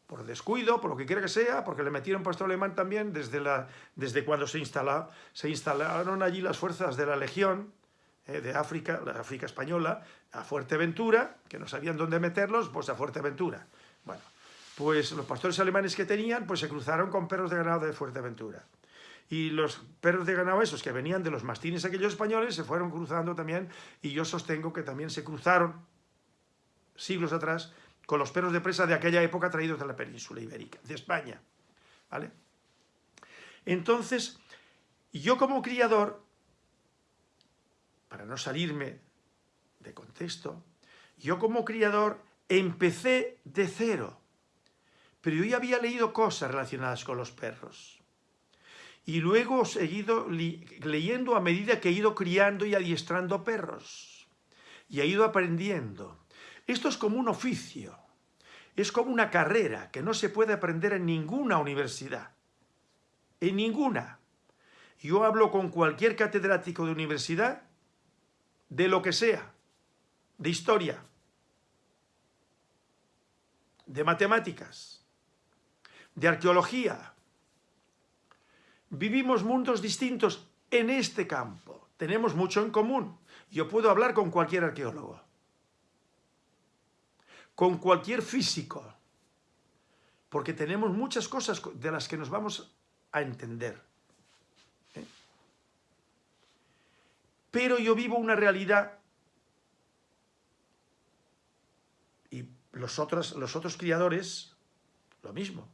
por descuido, por lo que quiera que sea, porque le metieron pastor alemán también desde, la, desde cuando se, se instalaron allí las fuerzas de la Legión, eh, de África, la África española, a Fuerteventura, que no sabían dónde meterlos, pues a Fuerteventura. Bueno, pues los pastores alemanes que tenían, pues se cruzaron con perros de ganado de Fuerteventura. Y los perros de ganado esos que venían de los mastines aquellos españoles se fueron cruzando también, y yo sostengo que también se cruzaron siglos atrás con los perros de presa de aquella época traídos de la península ibérica, de España. ¿Vale? Entonces, yo como criador para no salirme de contexto, yo como criador empecé de cero, pero yo ya había leído cosas relacionadas con los perros. Y luego he seguido leyendo a medida que he ido criando y adiestrando perros. Y he ido aprendiendo. Esto es como un oficio. Es como una carrera que no se puede aprender en ninguna universidad. En ninguna. Yo hablo con cualquier catedrático de universidad de lo que sea, de historia, de matemáticas, de arqueología, vivimos mundos distintos en este campo. Tenemos mucho en común. Yo puedo hablar con cualquier arqueólogo, con cualquier físico, porque tenemos muchas cosas de las que nos vamos a entender. Pero yo vivo una realidad y los otros, los otros criadores, lo mismo.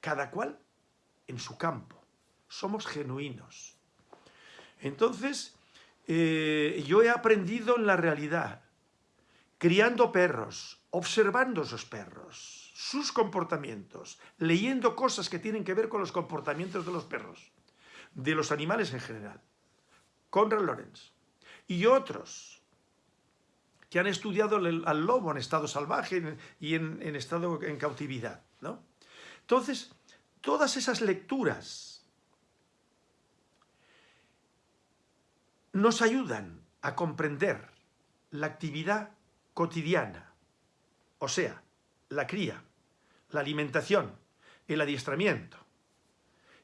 Cada cual en su campo. Somos genuinos. Entonces, eh, yo he aprendido en la realidad, criando perros, observando esos perros, sus comportamientos, leyendo cosas que tienen que ver con los comportamientos de los perros, de los animales en general. Conrad Lorenz. Y otros que han estudiado al lobo en estado salvaje y en, estado en cautividad. ¿no? Entonces, todas esas lecturas nos ayudan a comprender la actividad cotidiana, o sea, la cría, la alimentación, el adiestramiento,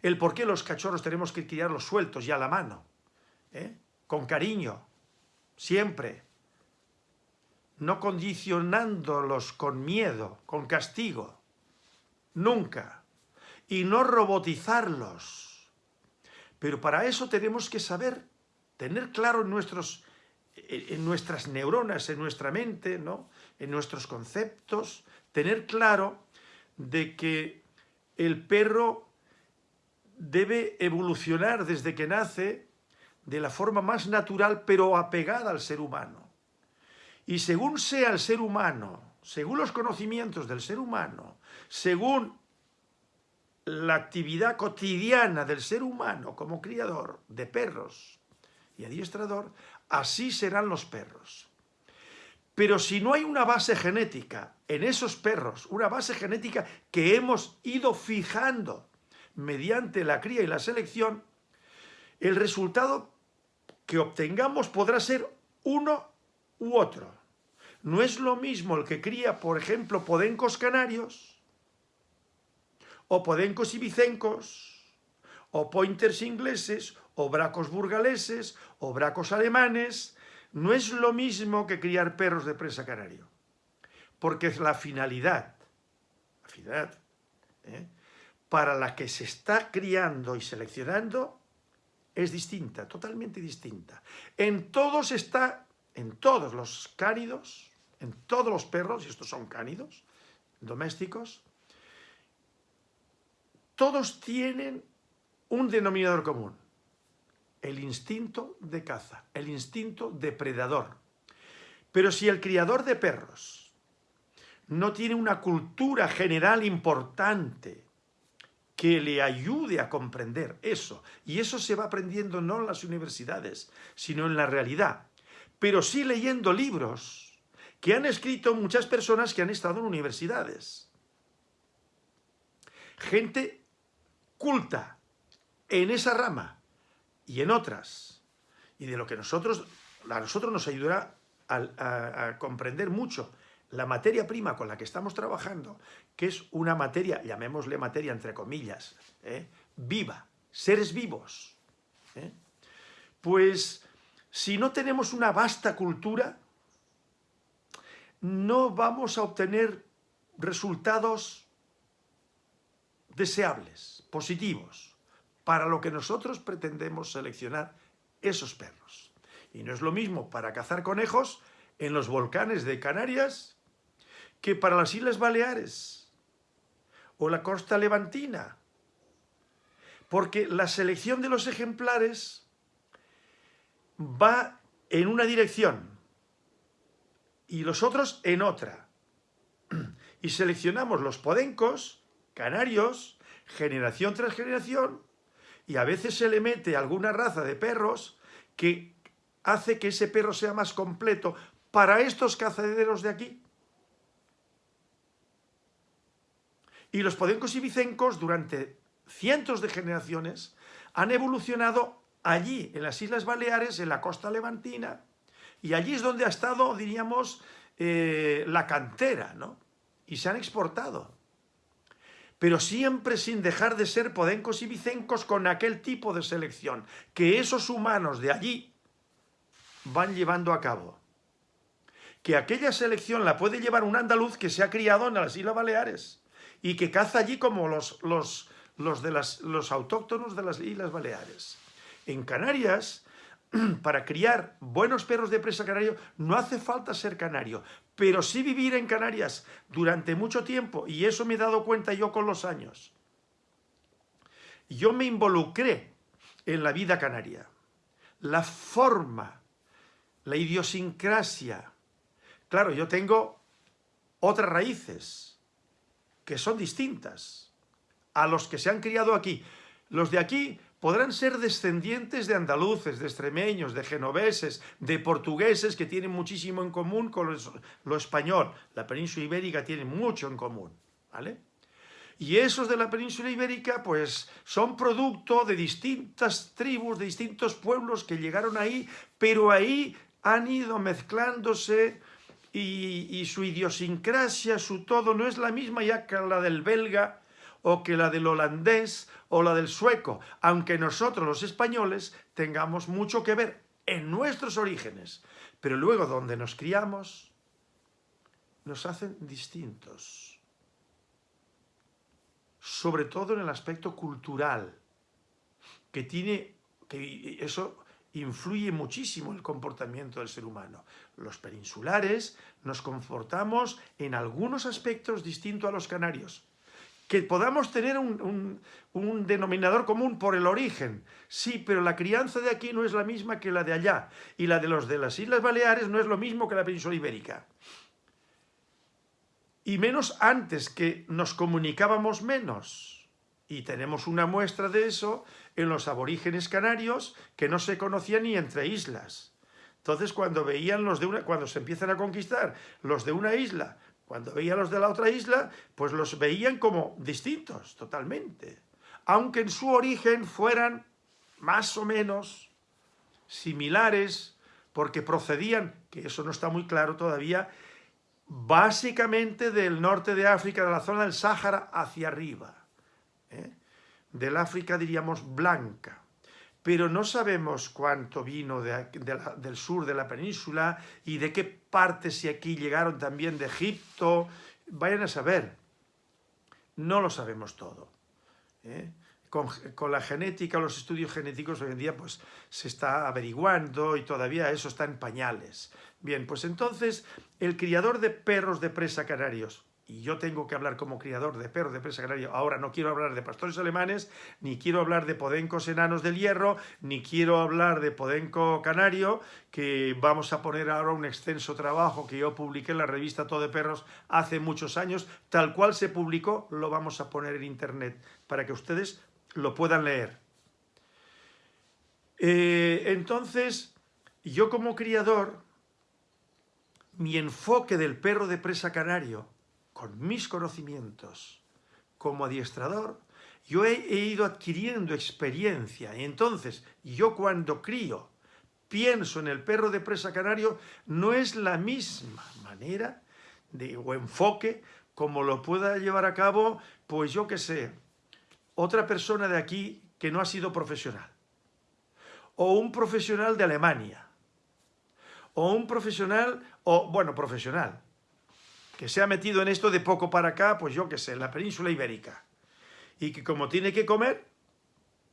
el por qué los cachorros tenemos que criarlos sueltos y a la mano, ¿eh? con cariño, siempre, no condicionándolos con miedo, con castigo, nunca, y no robotizarlos. Pero para eso tenemos que saber, tener claro en, nuestros, en nuestras neuronas, en nuestra mente, ¿no? en nuestros conceptos, tener claro de que el perro debe evolucionar desde que nace de la forma más natural pero apegada al ser humano. Y según sea el ser humano, según los conocimientos del ser humano, según la actividad cotidiana del ser humano como criador de perros y adiestrador, así serán los perros. Pero si no hay una base genética en esos perros, una base genética que hemos ido fijando mediante la cría y la selección, el resultado que obtengamos podrá ser uno u otro. No es lo mismo el que cría, por ejemplo, podencos canarios, o podencos ibicencos, o pointers ingleses, o bracos burgaleses, o bracos alemanes, no es lo mismo que criar perros de presa canario. Porque es la finalidad, la finalidad ¿eh? para la que se está criando y seleccionando es distinta, totalmente distinta. En todos está, en todos los cánidos, en todos los perros, y estos son cánidos, domésticos, todos tienen un denominador común, el instinto de caza, el instinto depredador. Pero si el criador de perros no tiene una cultura general importante que le ayude a comprender eso, y eso se va aprendiendo no en las universidades, sino en la realidad, pero sí leyendo libros que han escrito muchas personas que han estado en universidades. Gente culta en esa rama y en otras, y de lo que nosotros, a nosotros nos ayudará a, comprender mucho la materia prima con la que estamos trabajando, que es una materia, llamémosle materia entre comillas, ¿eh? viva, seres vivos, ¿eh? pues si no tenemos una vasta cultura, no vamos a obtener resultados deseables, positivos, para lo que nosotros pretendemos seleccionar esos perros. Y no es lo mismo para cazar conejos en los volcanes de Canarias que para las Islas Baleares o la costa levantina. Porque la selección de los ejemplares va en una dirección y los otros en otra. Y seleccionamos los podencos canarios, generación tras generación, y a veces se le mete alguna raza de perros que hace que ese perro sea más completo para estos cazaderos de aquí. Y los podencos y bicencos durante cientos de generaciones han evolucionado allí, en las Islas Baleares, en la costa levantina, y allí es donde ha estado, diríamos, eh, la cantera, ¿no? Y se han exportado. pero siempre sin dejar de ser podencos y vicencos con aquel tipo de selección que esos humanos de allí van llevando a cabo. Que aquella selección la puede llevar un andaluz que se ha criado en las Islas Baleares y que caza allí como los, los, los, de las, los autóctonos de las Islas Baleares. En Canarias, para criar buenos perros de presa canario, no hace falta ser canario, pero sí vivir en Canarias durante mucho tiempo, y eso me he dado cuenta yo con los años. Yo me involucré en la vida canaria. La forma, la idiosincrasia. Claro, yo tengo otras raíces que son distintas a los que se han criado aquí. Los de aquí podrán ser descendientes de andaluces, de extremeños, de genoveses, de portugueses que tienen muchísimo en común con lo español. La península ibérica tiene mucho en común, ¿vale? Y esos de la península ibérica, pues, son producto de distintas tribus, de distintos pueblos que llegaron ahí, pero ahí han ido mezclándose y, su idiosincrasia, su todo, no es la misma ya que la del belga, o que la del holandés o la del sueco, aunque nosotros los españoles tengamos mucho que ver en nuestros orígenes, pero luego donde nos criamos nos hacen distintos, sobre todo en el aspecto cultural, que tiene, que eso influye muchísimo el comportamiento del ser humano. Los peninsulares nos comportamos en algunos aspectos distintos a los canarios, que podamos tener un, denominador común por el origen. Sí, pero la crianza de aquí no es la misma que la de allá. Y la de los de las Islas Baleares no es lo mismo que la península ibérica. Y menos antes, que nos comunicábamos menos. Y tenemos una muestra de eso en los aborígenes canarios que no se conocían ni entre islas. Entonces, cuando veían los de una, cuando se empiezan a conquistar los de una isla cuando veían los de la otra isla, pues los veían como distintos, totalmente. Aunque en su origen fueran más o menos similares, porque procedían, que eso no está muy claro todavía, básicamente del norte de África, de la zona del Sáhara, hacia arriba. ¿Eh? Del África, diríamos, blanca pero no sabemos cuánto vino del sur de la península y de qué partes, si aquí llegaron también de Egipto, vayan a saber. No lo sabemos todo. ¿eh? Con, con, la genética, los estudios genéticos hoy en día pues se está averiguando y todavía eso está en pañales. Bien, pues entonces el criador de perros de presa canarios, y yo tengo que hablar como criador de perros de presa canario, ahora no quiero hablar de pastores alemanes, ni quiero hablar de podencos enanos del hierro, ni quiero hablar de podenco canario, que vamos a poner ahora un extenso trabajo que yo publiqué en la revista Todo de Perros hace muchos años, tal cual se publicó, lo vamos a poner en internet, para que ustedes lo puedan leer. Eh, entonces, yo como criador, mi enfoque del perro de presa canario, con mis conocimientos como adiestrador, yo he, ido adquiriendo experiencia. Y entonces, yo cuando crío, pienso en el perro de presa canario, no es la misma manera de, o enfoque como lo pueda llevar a cabo, pues yo qué sé, otra persona de aquí que no ha sido profesional. O un profesional de Alemania. O un profesional, o bueno, profesional, que se ha metido en esto de poco para acá, pues yo qué sé, en la península ibérica. Y que como tiene que comer,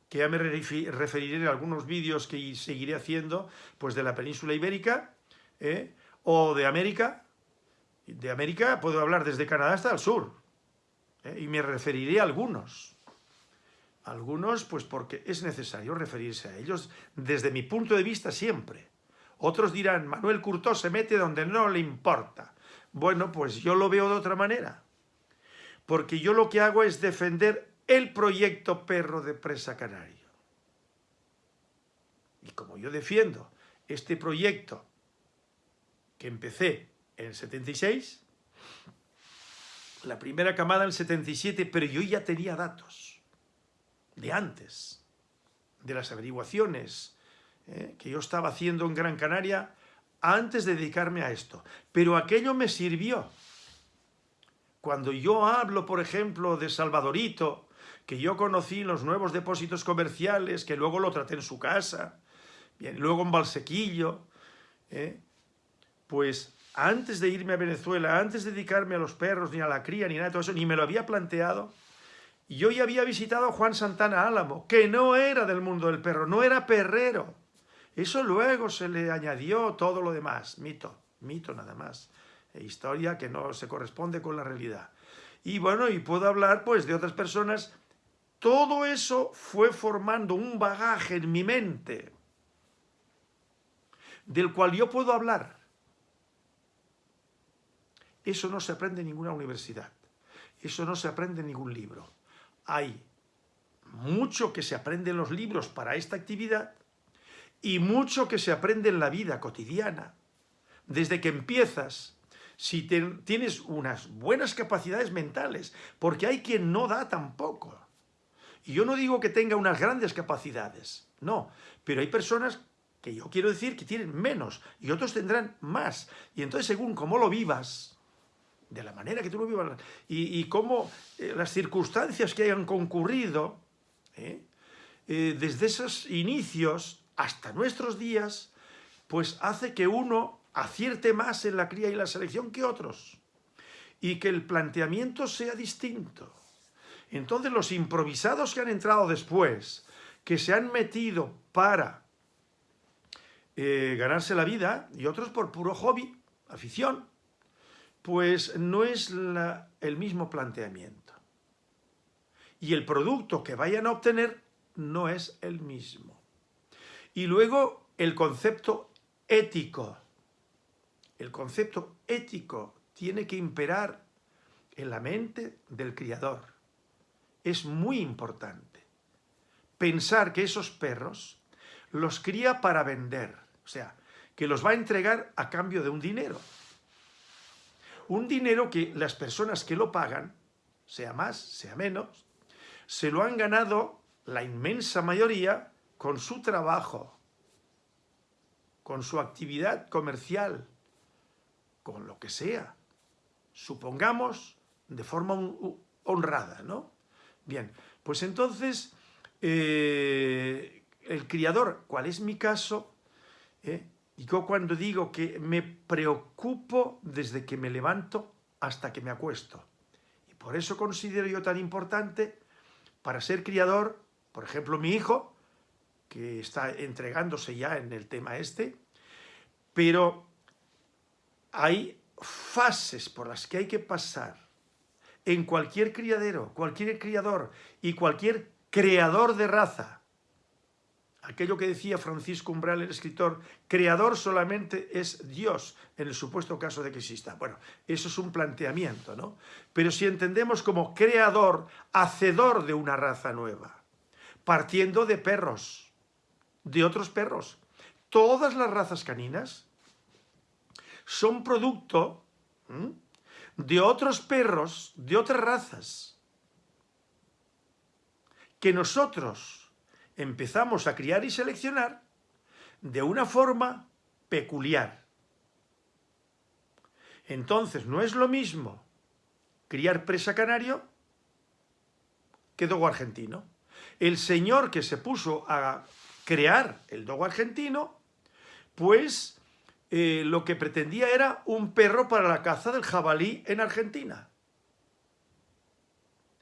que ya me referiré en algunos vídeos que seguiré haciendo, pues de la península ibérica, ¿eh? o de América. De América puedo hablar desde Canadá hasta el sur. ¿eh? Y me referiré a algunos. Algunos, pues porque es necesario referirse a ellos desde mi punto de vista siempre. Otros dirán, Manuel Curtó se mete donde no le importa. Bueno, pues yo lo veo de otra manera. Porque yo lo que hago es defender el proyecto Perro de Presa Canario. Y como yo defiendo este proyecto que empecé en el 76, la primera camada en el 77, pero yo ya tenía datos de antes, de las averiguaciones eh, que yo estaba haciendo en Gran Canaria antes de dedicarme a esto. Pero aquello me sirvió cuando yo hablo, por ejemplo, de Salvadorito, que yo conocí en los nuevos depósitos comerciales, que luego lo traté en su casa, bien, luego en Valsequillo, ¿eh? pues antes de irme a Venezuela, antes de dedicarme a los perros, ni a la cría, ni nada de todo eso, ni me lo había planteado, yo ya había visitado a Juan Santana Álamo, que no era del mundo del perro, no era perrero. Eso luego se le añadió todo lo demás, mito, mito nada más, e historia que no se corresponde con la realidad. Y bueno, y puedo hablar pues de otras personas, todo eso fue formando un bagaje en mi mente, del cual yo puedo hablar. Eso no se aprende en ninguna universidad, eso no se aprende en ningún libro. Hay mucho que se aprende en los libros para esta actividad y mucho que se aprende en la vida cotidiana. Desde que empiezas, si tienes unas buenas capacidades mentales, porque hay quien no da tampoco. Y yo no digo que tenga unas grandes capacidades, no, pero hay personas que yo quiero decir que tienen menos y otros tendrán más. Y entonces según cómo lo vivas, de la manera que tú lo vivas, y, cómo eh, las circunstancias que hayan concurrido, ¿eh? Eh, desde esos inicios hasta nuestros días, pues hace que uno acierte más en la cría y la selección que otros, y que el planteamiento sea distinto. Entonces los improvisados que han entrado después, que se han metido para ganarse la vida, y otros por puro hobby, afición, pues no es el mismo planteamiento. Y el producto que vayan a obtener no es el mismo. Y luego el concepto ético. El concepto ético tiene que imperar en la mente del criador. Es muy importante pensar que esos perros los cría para vender, o sea, que los va a entregar a cambio de un dinero. Un dinero que las personas que lo pagan, sea más, sea menos, se lo han ganado la inmensa mayoría con su trabajo, con su actividad comercial, con lo que sea. Supongamos de forma honrada, ¿no? Bien, pues entonces eh, el criador, ¿cuál es mi caso? Eh, yo cuando digo que me preocupo desde que me levanto hasta que me acuesto. Y por eso considero yo tan importante para ser criador, por ejemplo mi hijo, que está entregándose ya en el tema este, pero hay fases por las que hay que pasar en cualquier criadero, cualquier criador y cualquier creador de raza, aquello que decía Francisco Umbral, el escritor, creador solamente es Dios, en el supuesto caso de que exista. Bueno, eso es un planteamiento, ¿no? Pero si entendemos como creador, hacedor de una raza nueva, partiendo de perros, de otros perros, todas las razas caninas son producto de otros perros, de otras razas, que nosotros empezamos a criar y seleccionar de una forma peculiar. Entonces, no es lo mismo criar presa canario que dogo argentino. El señor que se puso a crear el dogo argentino, pues eh, lo que pretendía era un perro para la caza del jabalí en Argentina.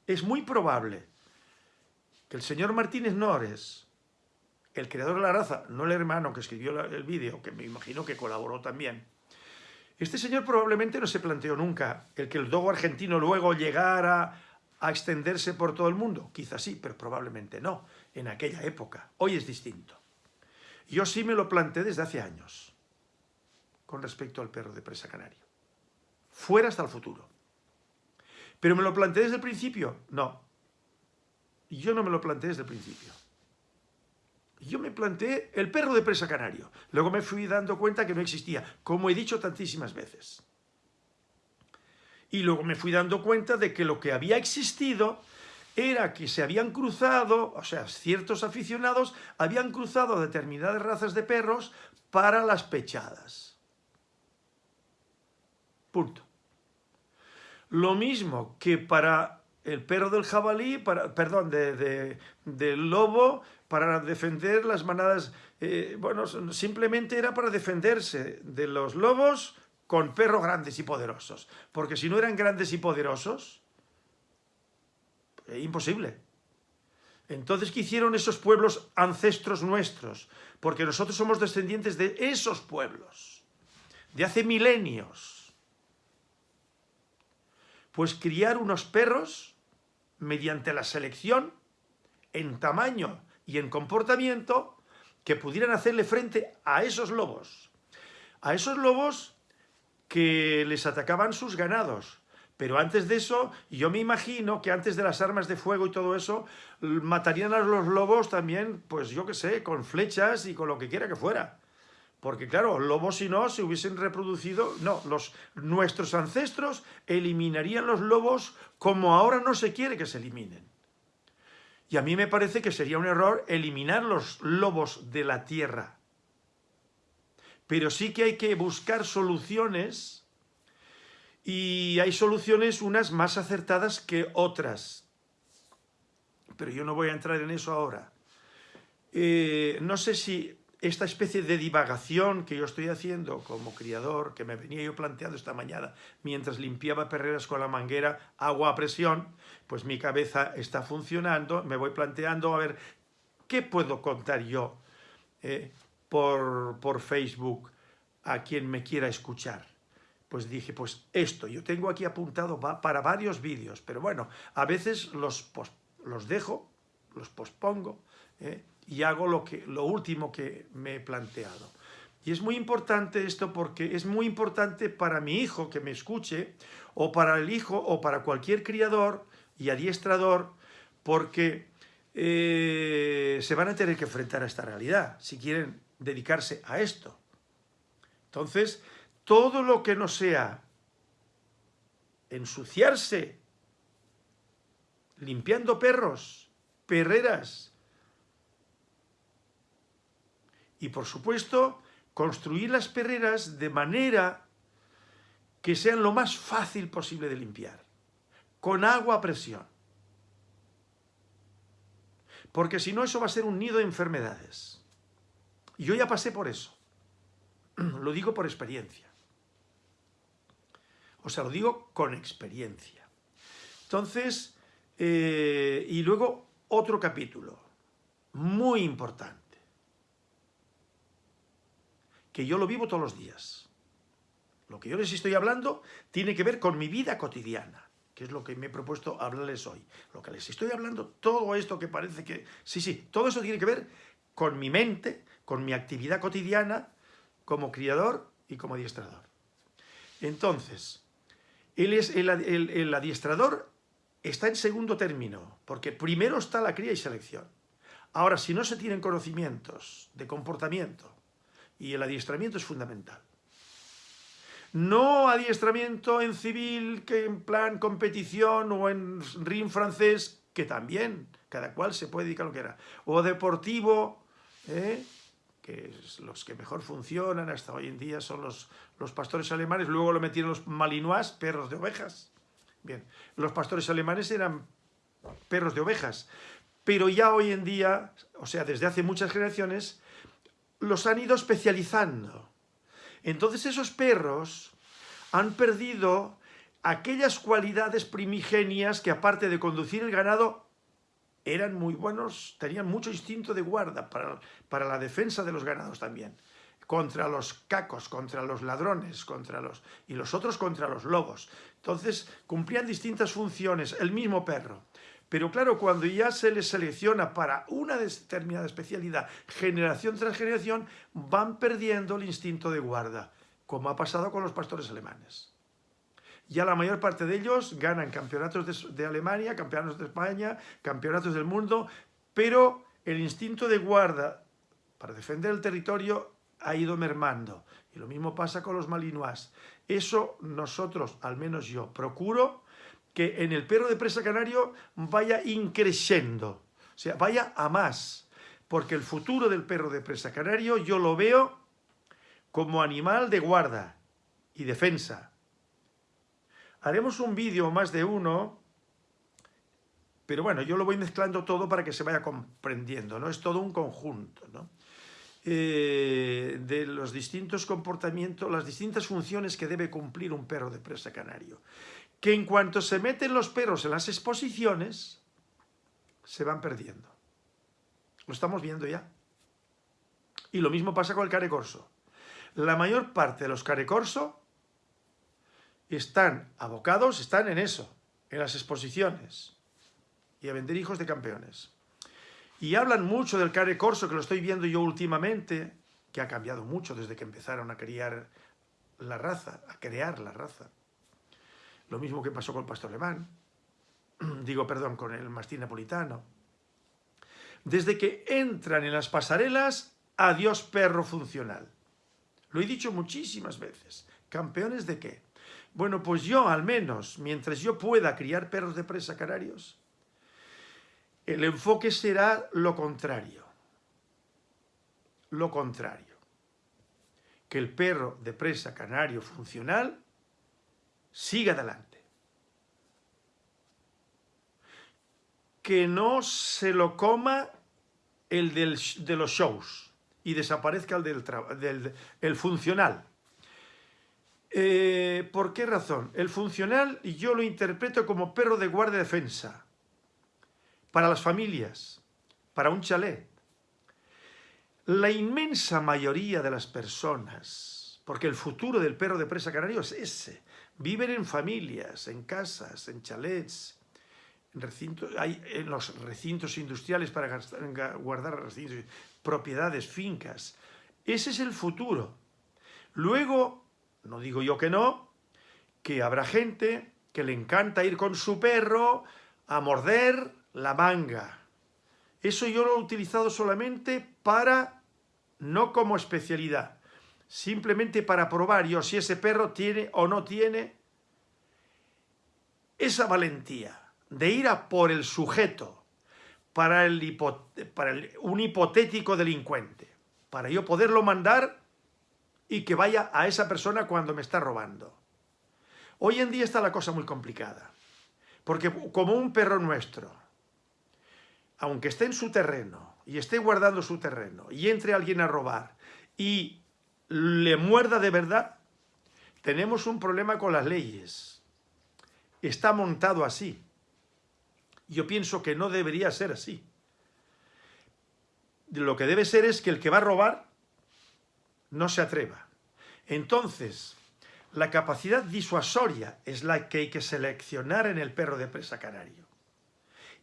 Es muy probable que el señor Martínez Nores, el creador de la raza, no el hermano que escribió el vídeo, que me imagino que colaboró también, este señor probablemente no se planteó nunca el que el dogo argentino luego llegara a extenderse por todo el mundo. Quizás sí, pero probablemente no, en aquella época. Hoy es distinto. Yo sí me lo planteé desde hace años, con respecto al perro de presa canario. Fuera hasta el futuro. ¿Pero me lo planteé desde el principio? No, yo no me lo planteé desde el principio. Yo me planteé el perro de presa canario. Luego me fui dando cuenta que no existía, como he dicho tantísimas veces. Y luego me fui dando cuenta de que lo que había existido era que se habían cruzado, o sea, ciertos aficionados habían cruzado determinadas razas de perros para las pechadas. Punto. Lo mismo que para el perro del jabalí, para, perdón, de, del lobo, para defender las manadas, eh, bueno, simplemente era para defenderse de los lobos con perros grandes y poderosos. Porque si no eran grandes y poderosos, es imposible. Entonces, ¿qué hicieron esos pueblos ancestros nuestros? Porque nosotros somos descendientes de esos pueblos, de hace milenios. Pues criar unos perros mediante la selección en tamaño y en comportamiento que pudieran hacerle frente a esos lobos. A esos lobos que les atacaban sus ganados, pero antes de eso, yo me imagino que antes de las armas de fuego y todo eso, matarían a los lobos también, pues yo qué sé, con flechas y con lo que quiera que fuera. Porque claro, lobos si no se hubiesen reproducido, no, los, nuestros ancestros eliminarían los lobos como ahora no se quiere que se eliminen. Y a mí me parece que sería un error eliminar los lobos de la tierra. Pero sí que hay que buscar soluciones y hay soluciones unas más acertadas que otras. Pero yo no voy a entrar en eso ahora. Eh, no sé si esta especie de divagación que yo estoy haciendo como criador, que me venía yo planteando esta mañana mientras limpiaba perreras con la manguera, agua a presión, pues mi cabeza está funcionando, me voy planteando a ver qué puedo contar yo eh, por, por Facebook a quien me quiera escuchar pues dije, pues esto, yo tengo aquí apuntado para varios vídeos, pero bueno, a veces los, los dejo, los pospongo ¿eh? y hago lo, que, lo último que me he planteado. Y es muy importante esto porque es muy importante para mi hijo que me escuche, o para el hijo, o para cualquier criador y adiestrador, porque eh, se van a tener que enfrentar a esta realidad si quieren dedicarse a esto. Entonces, todo lo que no sea ensuciarse, limpiando perros, perreras, y por supuesto, construir las perreras de manera que sean lo más fácil posible de limpiar, con agua a presión. Porque si no, eso va a ser un nido de enfermedades. Y yo ya pasé por eso. Lo digo por experiencia. O sea, lo digo con experiencia. Entonces, eh, y luego otro capítulo, muy importante, que yo lo vivo todos los días. Lo que yo les estoy hablando tiene que ver con mi vida cotidiana, que es lo que me he propuesto hablarles hoy. Lo que les estoy hablando, todo esto que parece que... Sí, sí, todo eso tiene que ver con mi mente, con mi actividad cotidiana como criador y como adiestrador. Entonces, es el, adiestrador está en segundo término, porque primero está la cría y selección. Ahora, si no se tienen conocimientos de comportamiento, y el adiestramiento es fundamental. No adiestramiento en civil, que en plan competición o en ring francés, que también, cada cual se puede dedicar a lo que era. O deportivo, ¿eh? Que los que mejor funcionan hasta hoy en día son los, los pastores alemanes, luego lo metieron los malinois, perros de ovejas. Bien, los pastores alemanes eran perros de ovejas, pero ya hoy en día, o sea, desde hace muchas generaciones, los han ido especializando. Entonces esos perros han perdido aquellas cualidades primigenias que aparte de conducir el ganado, eran muy buenos, tenían mucho instinto de guarda para, para la defensa de los ganados también, contra los cacos, contra los ladrones, contra los y los otros contra los lobos. Entonces cumplían distintas funciones, el mismo perro. Pero claro, cuando ya se les selecciona para una determinada especialidad, generación tras generación, van perdiendo el instinto de guarda, como ha pasado con los pastores alemanes ya la mayor parte de ellos ganan campeonatos de, Alemania, campeonatos de España, campeonatos del mundo, pero el instinto de guarda para defender el territorio ha ido mermando. Y lo mismo pasa con los malinois. Eso nosotros, al menos yo, procuro que en el perro de presa canario vaya increciendo, o sea, vaya a más, porque el futuro del perro de presa canario yo lo veo como animal de guarda y defensa, Haremos un vídeo más de uno, pero bueno, yo lo voy mezclando todo para que se vaya comprendiendo, ¿no? Es todo un conjunto, ¿no? Eh, de los distintos comportamientos, las distintas funciones que debe cumplir un perro de presa canario. Que en cuanto se meten los perros en las exposiciones, se van perdiendo. Lo estamos viendo ya. Y lo mismo pasa con el carecorso. La mayor parte de los carecorso están abocados, están en eso, en las exposiciones y a vender hijos de campeones. Y hablan mucho del care corso, que lo estoy viendo yo últimamente, que ha cambiado mucho desde que empezaron a criar la raza, a crear la raza. Lo mismo que pasó con el pastor alemán, digo, perdón, con el mastín napolitano. Desde que entran en las pasarelas, adiós perro funcional. Lo he dicho muchísimas veces. ¿Campeones de qué? Bueno, pues yo al menos, mientras yo pueda criar perros de presa canarios, el enfoque será lo contrario. Lo contrario. Que el perro de presa canario funcional siga adelante. Que no se lo coma el de los shows y desaparezca el del, el funcional. Eh, ¿Por qué razón? El funcional yo lo interpreto como perro de guardia defensa para las familias, para un chalet. La inmensa mayoría de las personas, porque el futuro del perro de presa canario es ese, viven en familias, en casas, en chalets, en, recintos, en los recintos industriales para guardar propiedades, fincas. Ese es el futuro. Luego, no digo yo que no, que habrá gente que le encanta ir con su perro a morder la manga. Eso yo lo he utilizado solamente para, no como especialidad, simplemente para probar yo si ese perro tiene o no tiene esa valentía de ir a por el sujeto para, el un hipotético delincuente, para yo poderlo mandar y que vaya a esa persona cuando me está robando. Hoy en día está la cosa muy complicada, porque como un perro nuestro, aunque esté en su terreno y esté guardando su terreno y entre alguien a robar y le muerda de verdad, tenemos un problema con las leyes. Está montado así. Yo pienso que no debería ser así. Lo que debe ser es que el que va a robar no se atreva. Entonces, la capacidad disuasoria es la que hay que seleccionar en el perro de presa canario.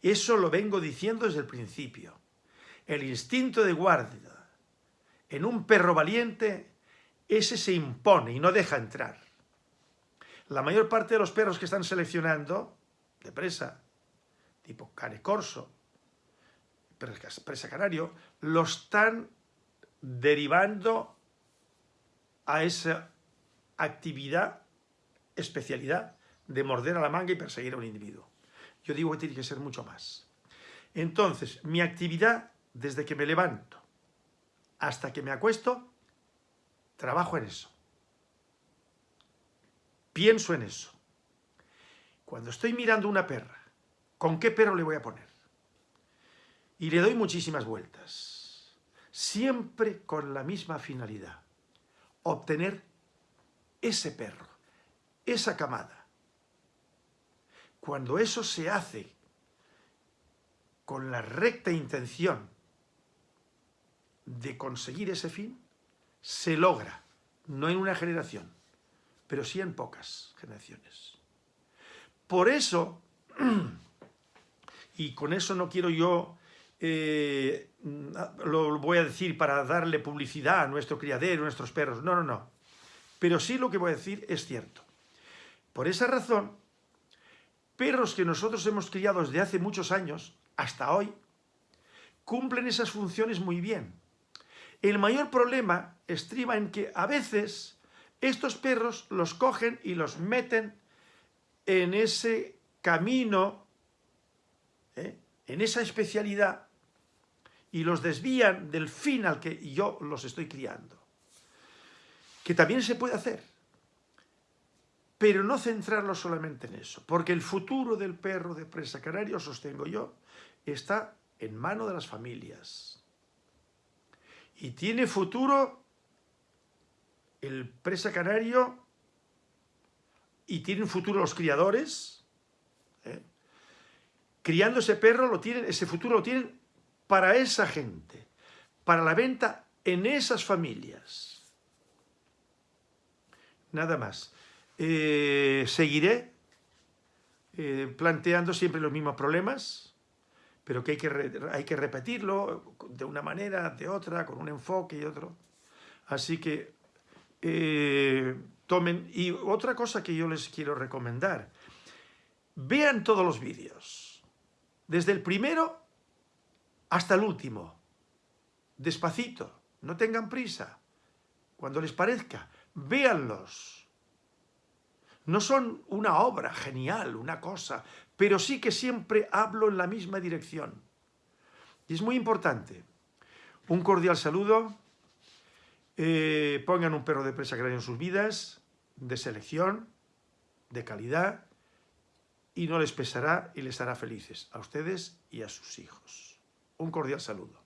Eso lo vengo diciendo desde el principio. El instinto de guardia en un perro valiente, ese se impone y no deja entrar. La mayor parte de los perros que están seleccionando, de presa, tipo cane corso, presa canario, lo están derivando a esa actividad, especialidad, de morder a la manga y perseguir a un individuo. Yo digo que tiene que ser mucho más. Entonces, mi actividad, desde que me levanto hasta que me acuesto, trabajo en eso. Pienso en eso. Cuando estoy mirando una perra, ¿con qué perro le voy a poner? Y le doy muchísimas vueltas. Siempre con la misma finalidad. Obtener ese perro, esa camada cuando eso se hace con la recta intención de conseguir ese fin, se logra, no en una generación, pero sí en pocas generaciones. Por eso, y con eso no quiero yo, eh, lo voy a decir para darle publicidad a nuestro criadero, a nuestros perros, no, no, no. Pero sí lo que voy a decir es cierto. Por esa razón, perros que nosotros hemos criado desde hace muchos años, hasta hoy, cumplen esas funciones muy bien. El mayor problema estriba en que a veces estos perros los cogen y los meten en ese camino, ¿eh? en esa especialidad, y los desvían del fin al que yo los estoy criando. Que también se puede hacer. pero no centrarlo solamente en eso, porque el futuro del perro de presa canario, sostengo yo, está en mano de las familias. Y tiene futuro el presa canario y tienen futuro los criadores. ¿eh? Criando ese perro, lo tienen, ese futuro lo tienen para esa gente, para la venta en esas familias. Nada más. Eh, seguiré eh, planteando siempre los mismos problemas, pero que hay que, hay que repetirlo de una manera, de otra, con un enfoque y otro. Así que eh, tomen... Y otra cosa que yo les quiero recomendar, vean todos los vídeos, desde el primero hasta el último, despacito, no tengan prisa, cuando les parezca, véanlos no son una obra genial, una cosa, pero sí que siempre hablo en la misma dirección. Y es muy importante. Un cordial saludo. Eh, pongan un perro de presa grande en sus vidas, de selección, de calidad, y no les pesará y les hará felices, a ustedes y a sus hijos. Un cordial saludo.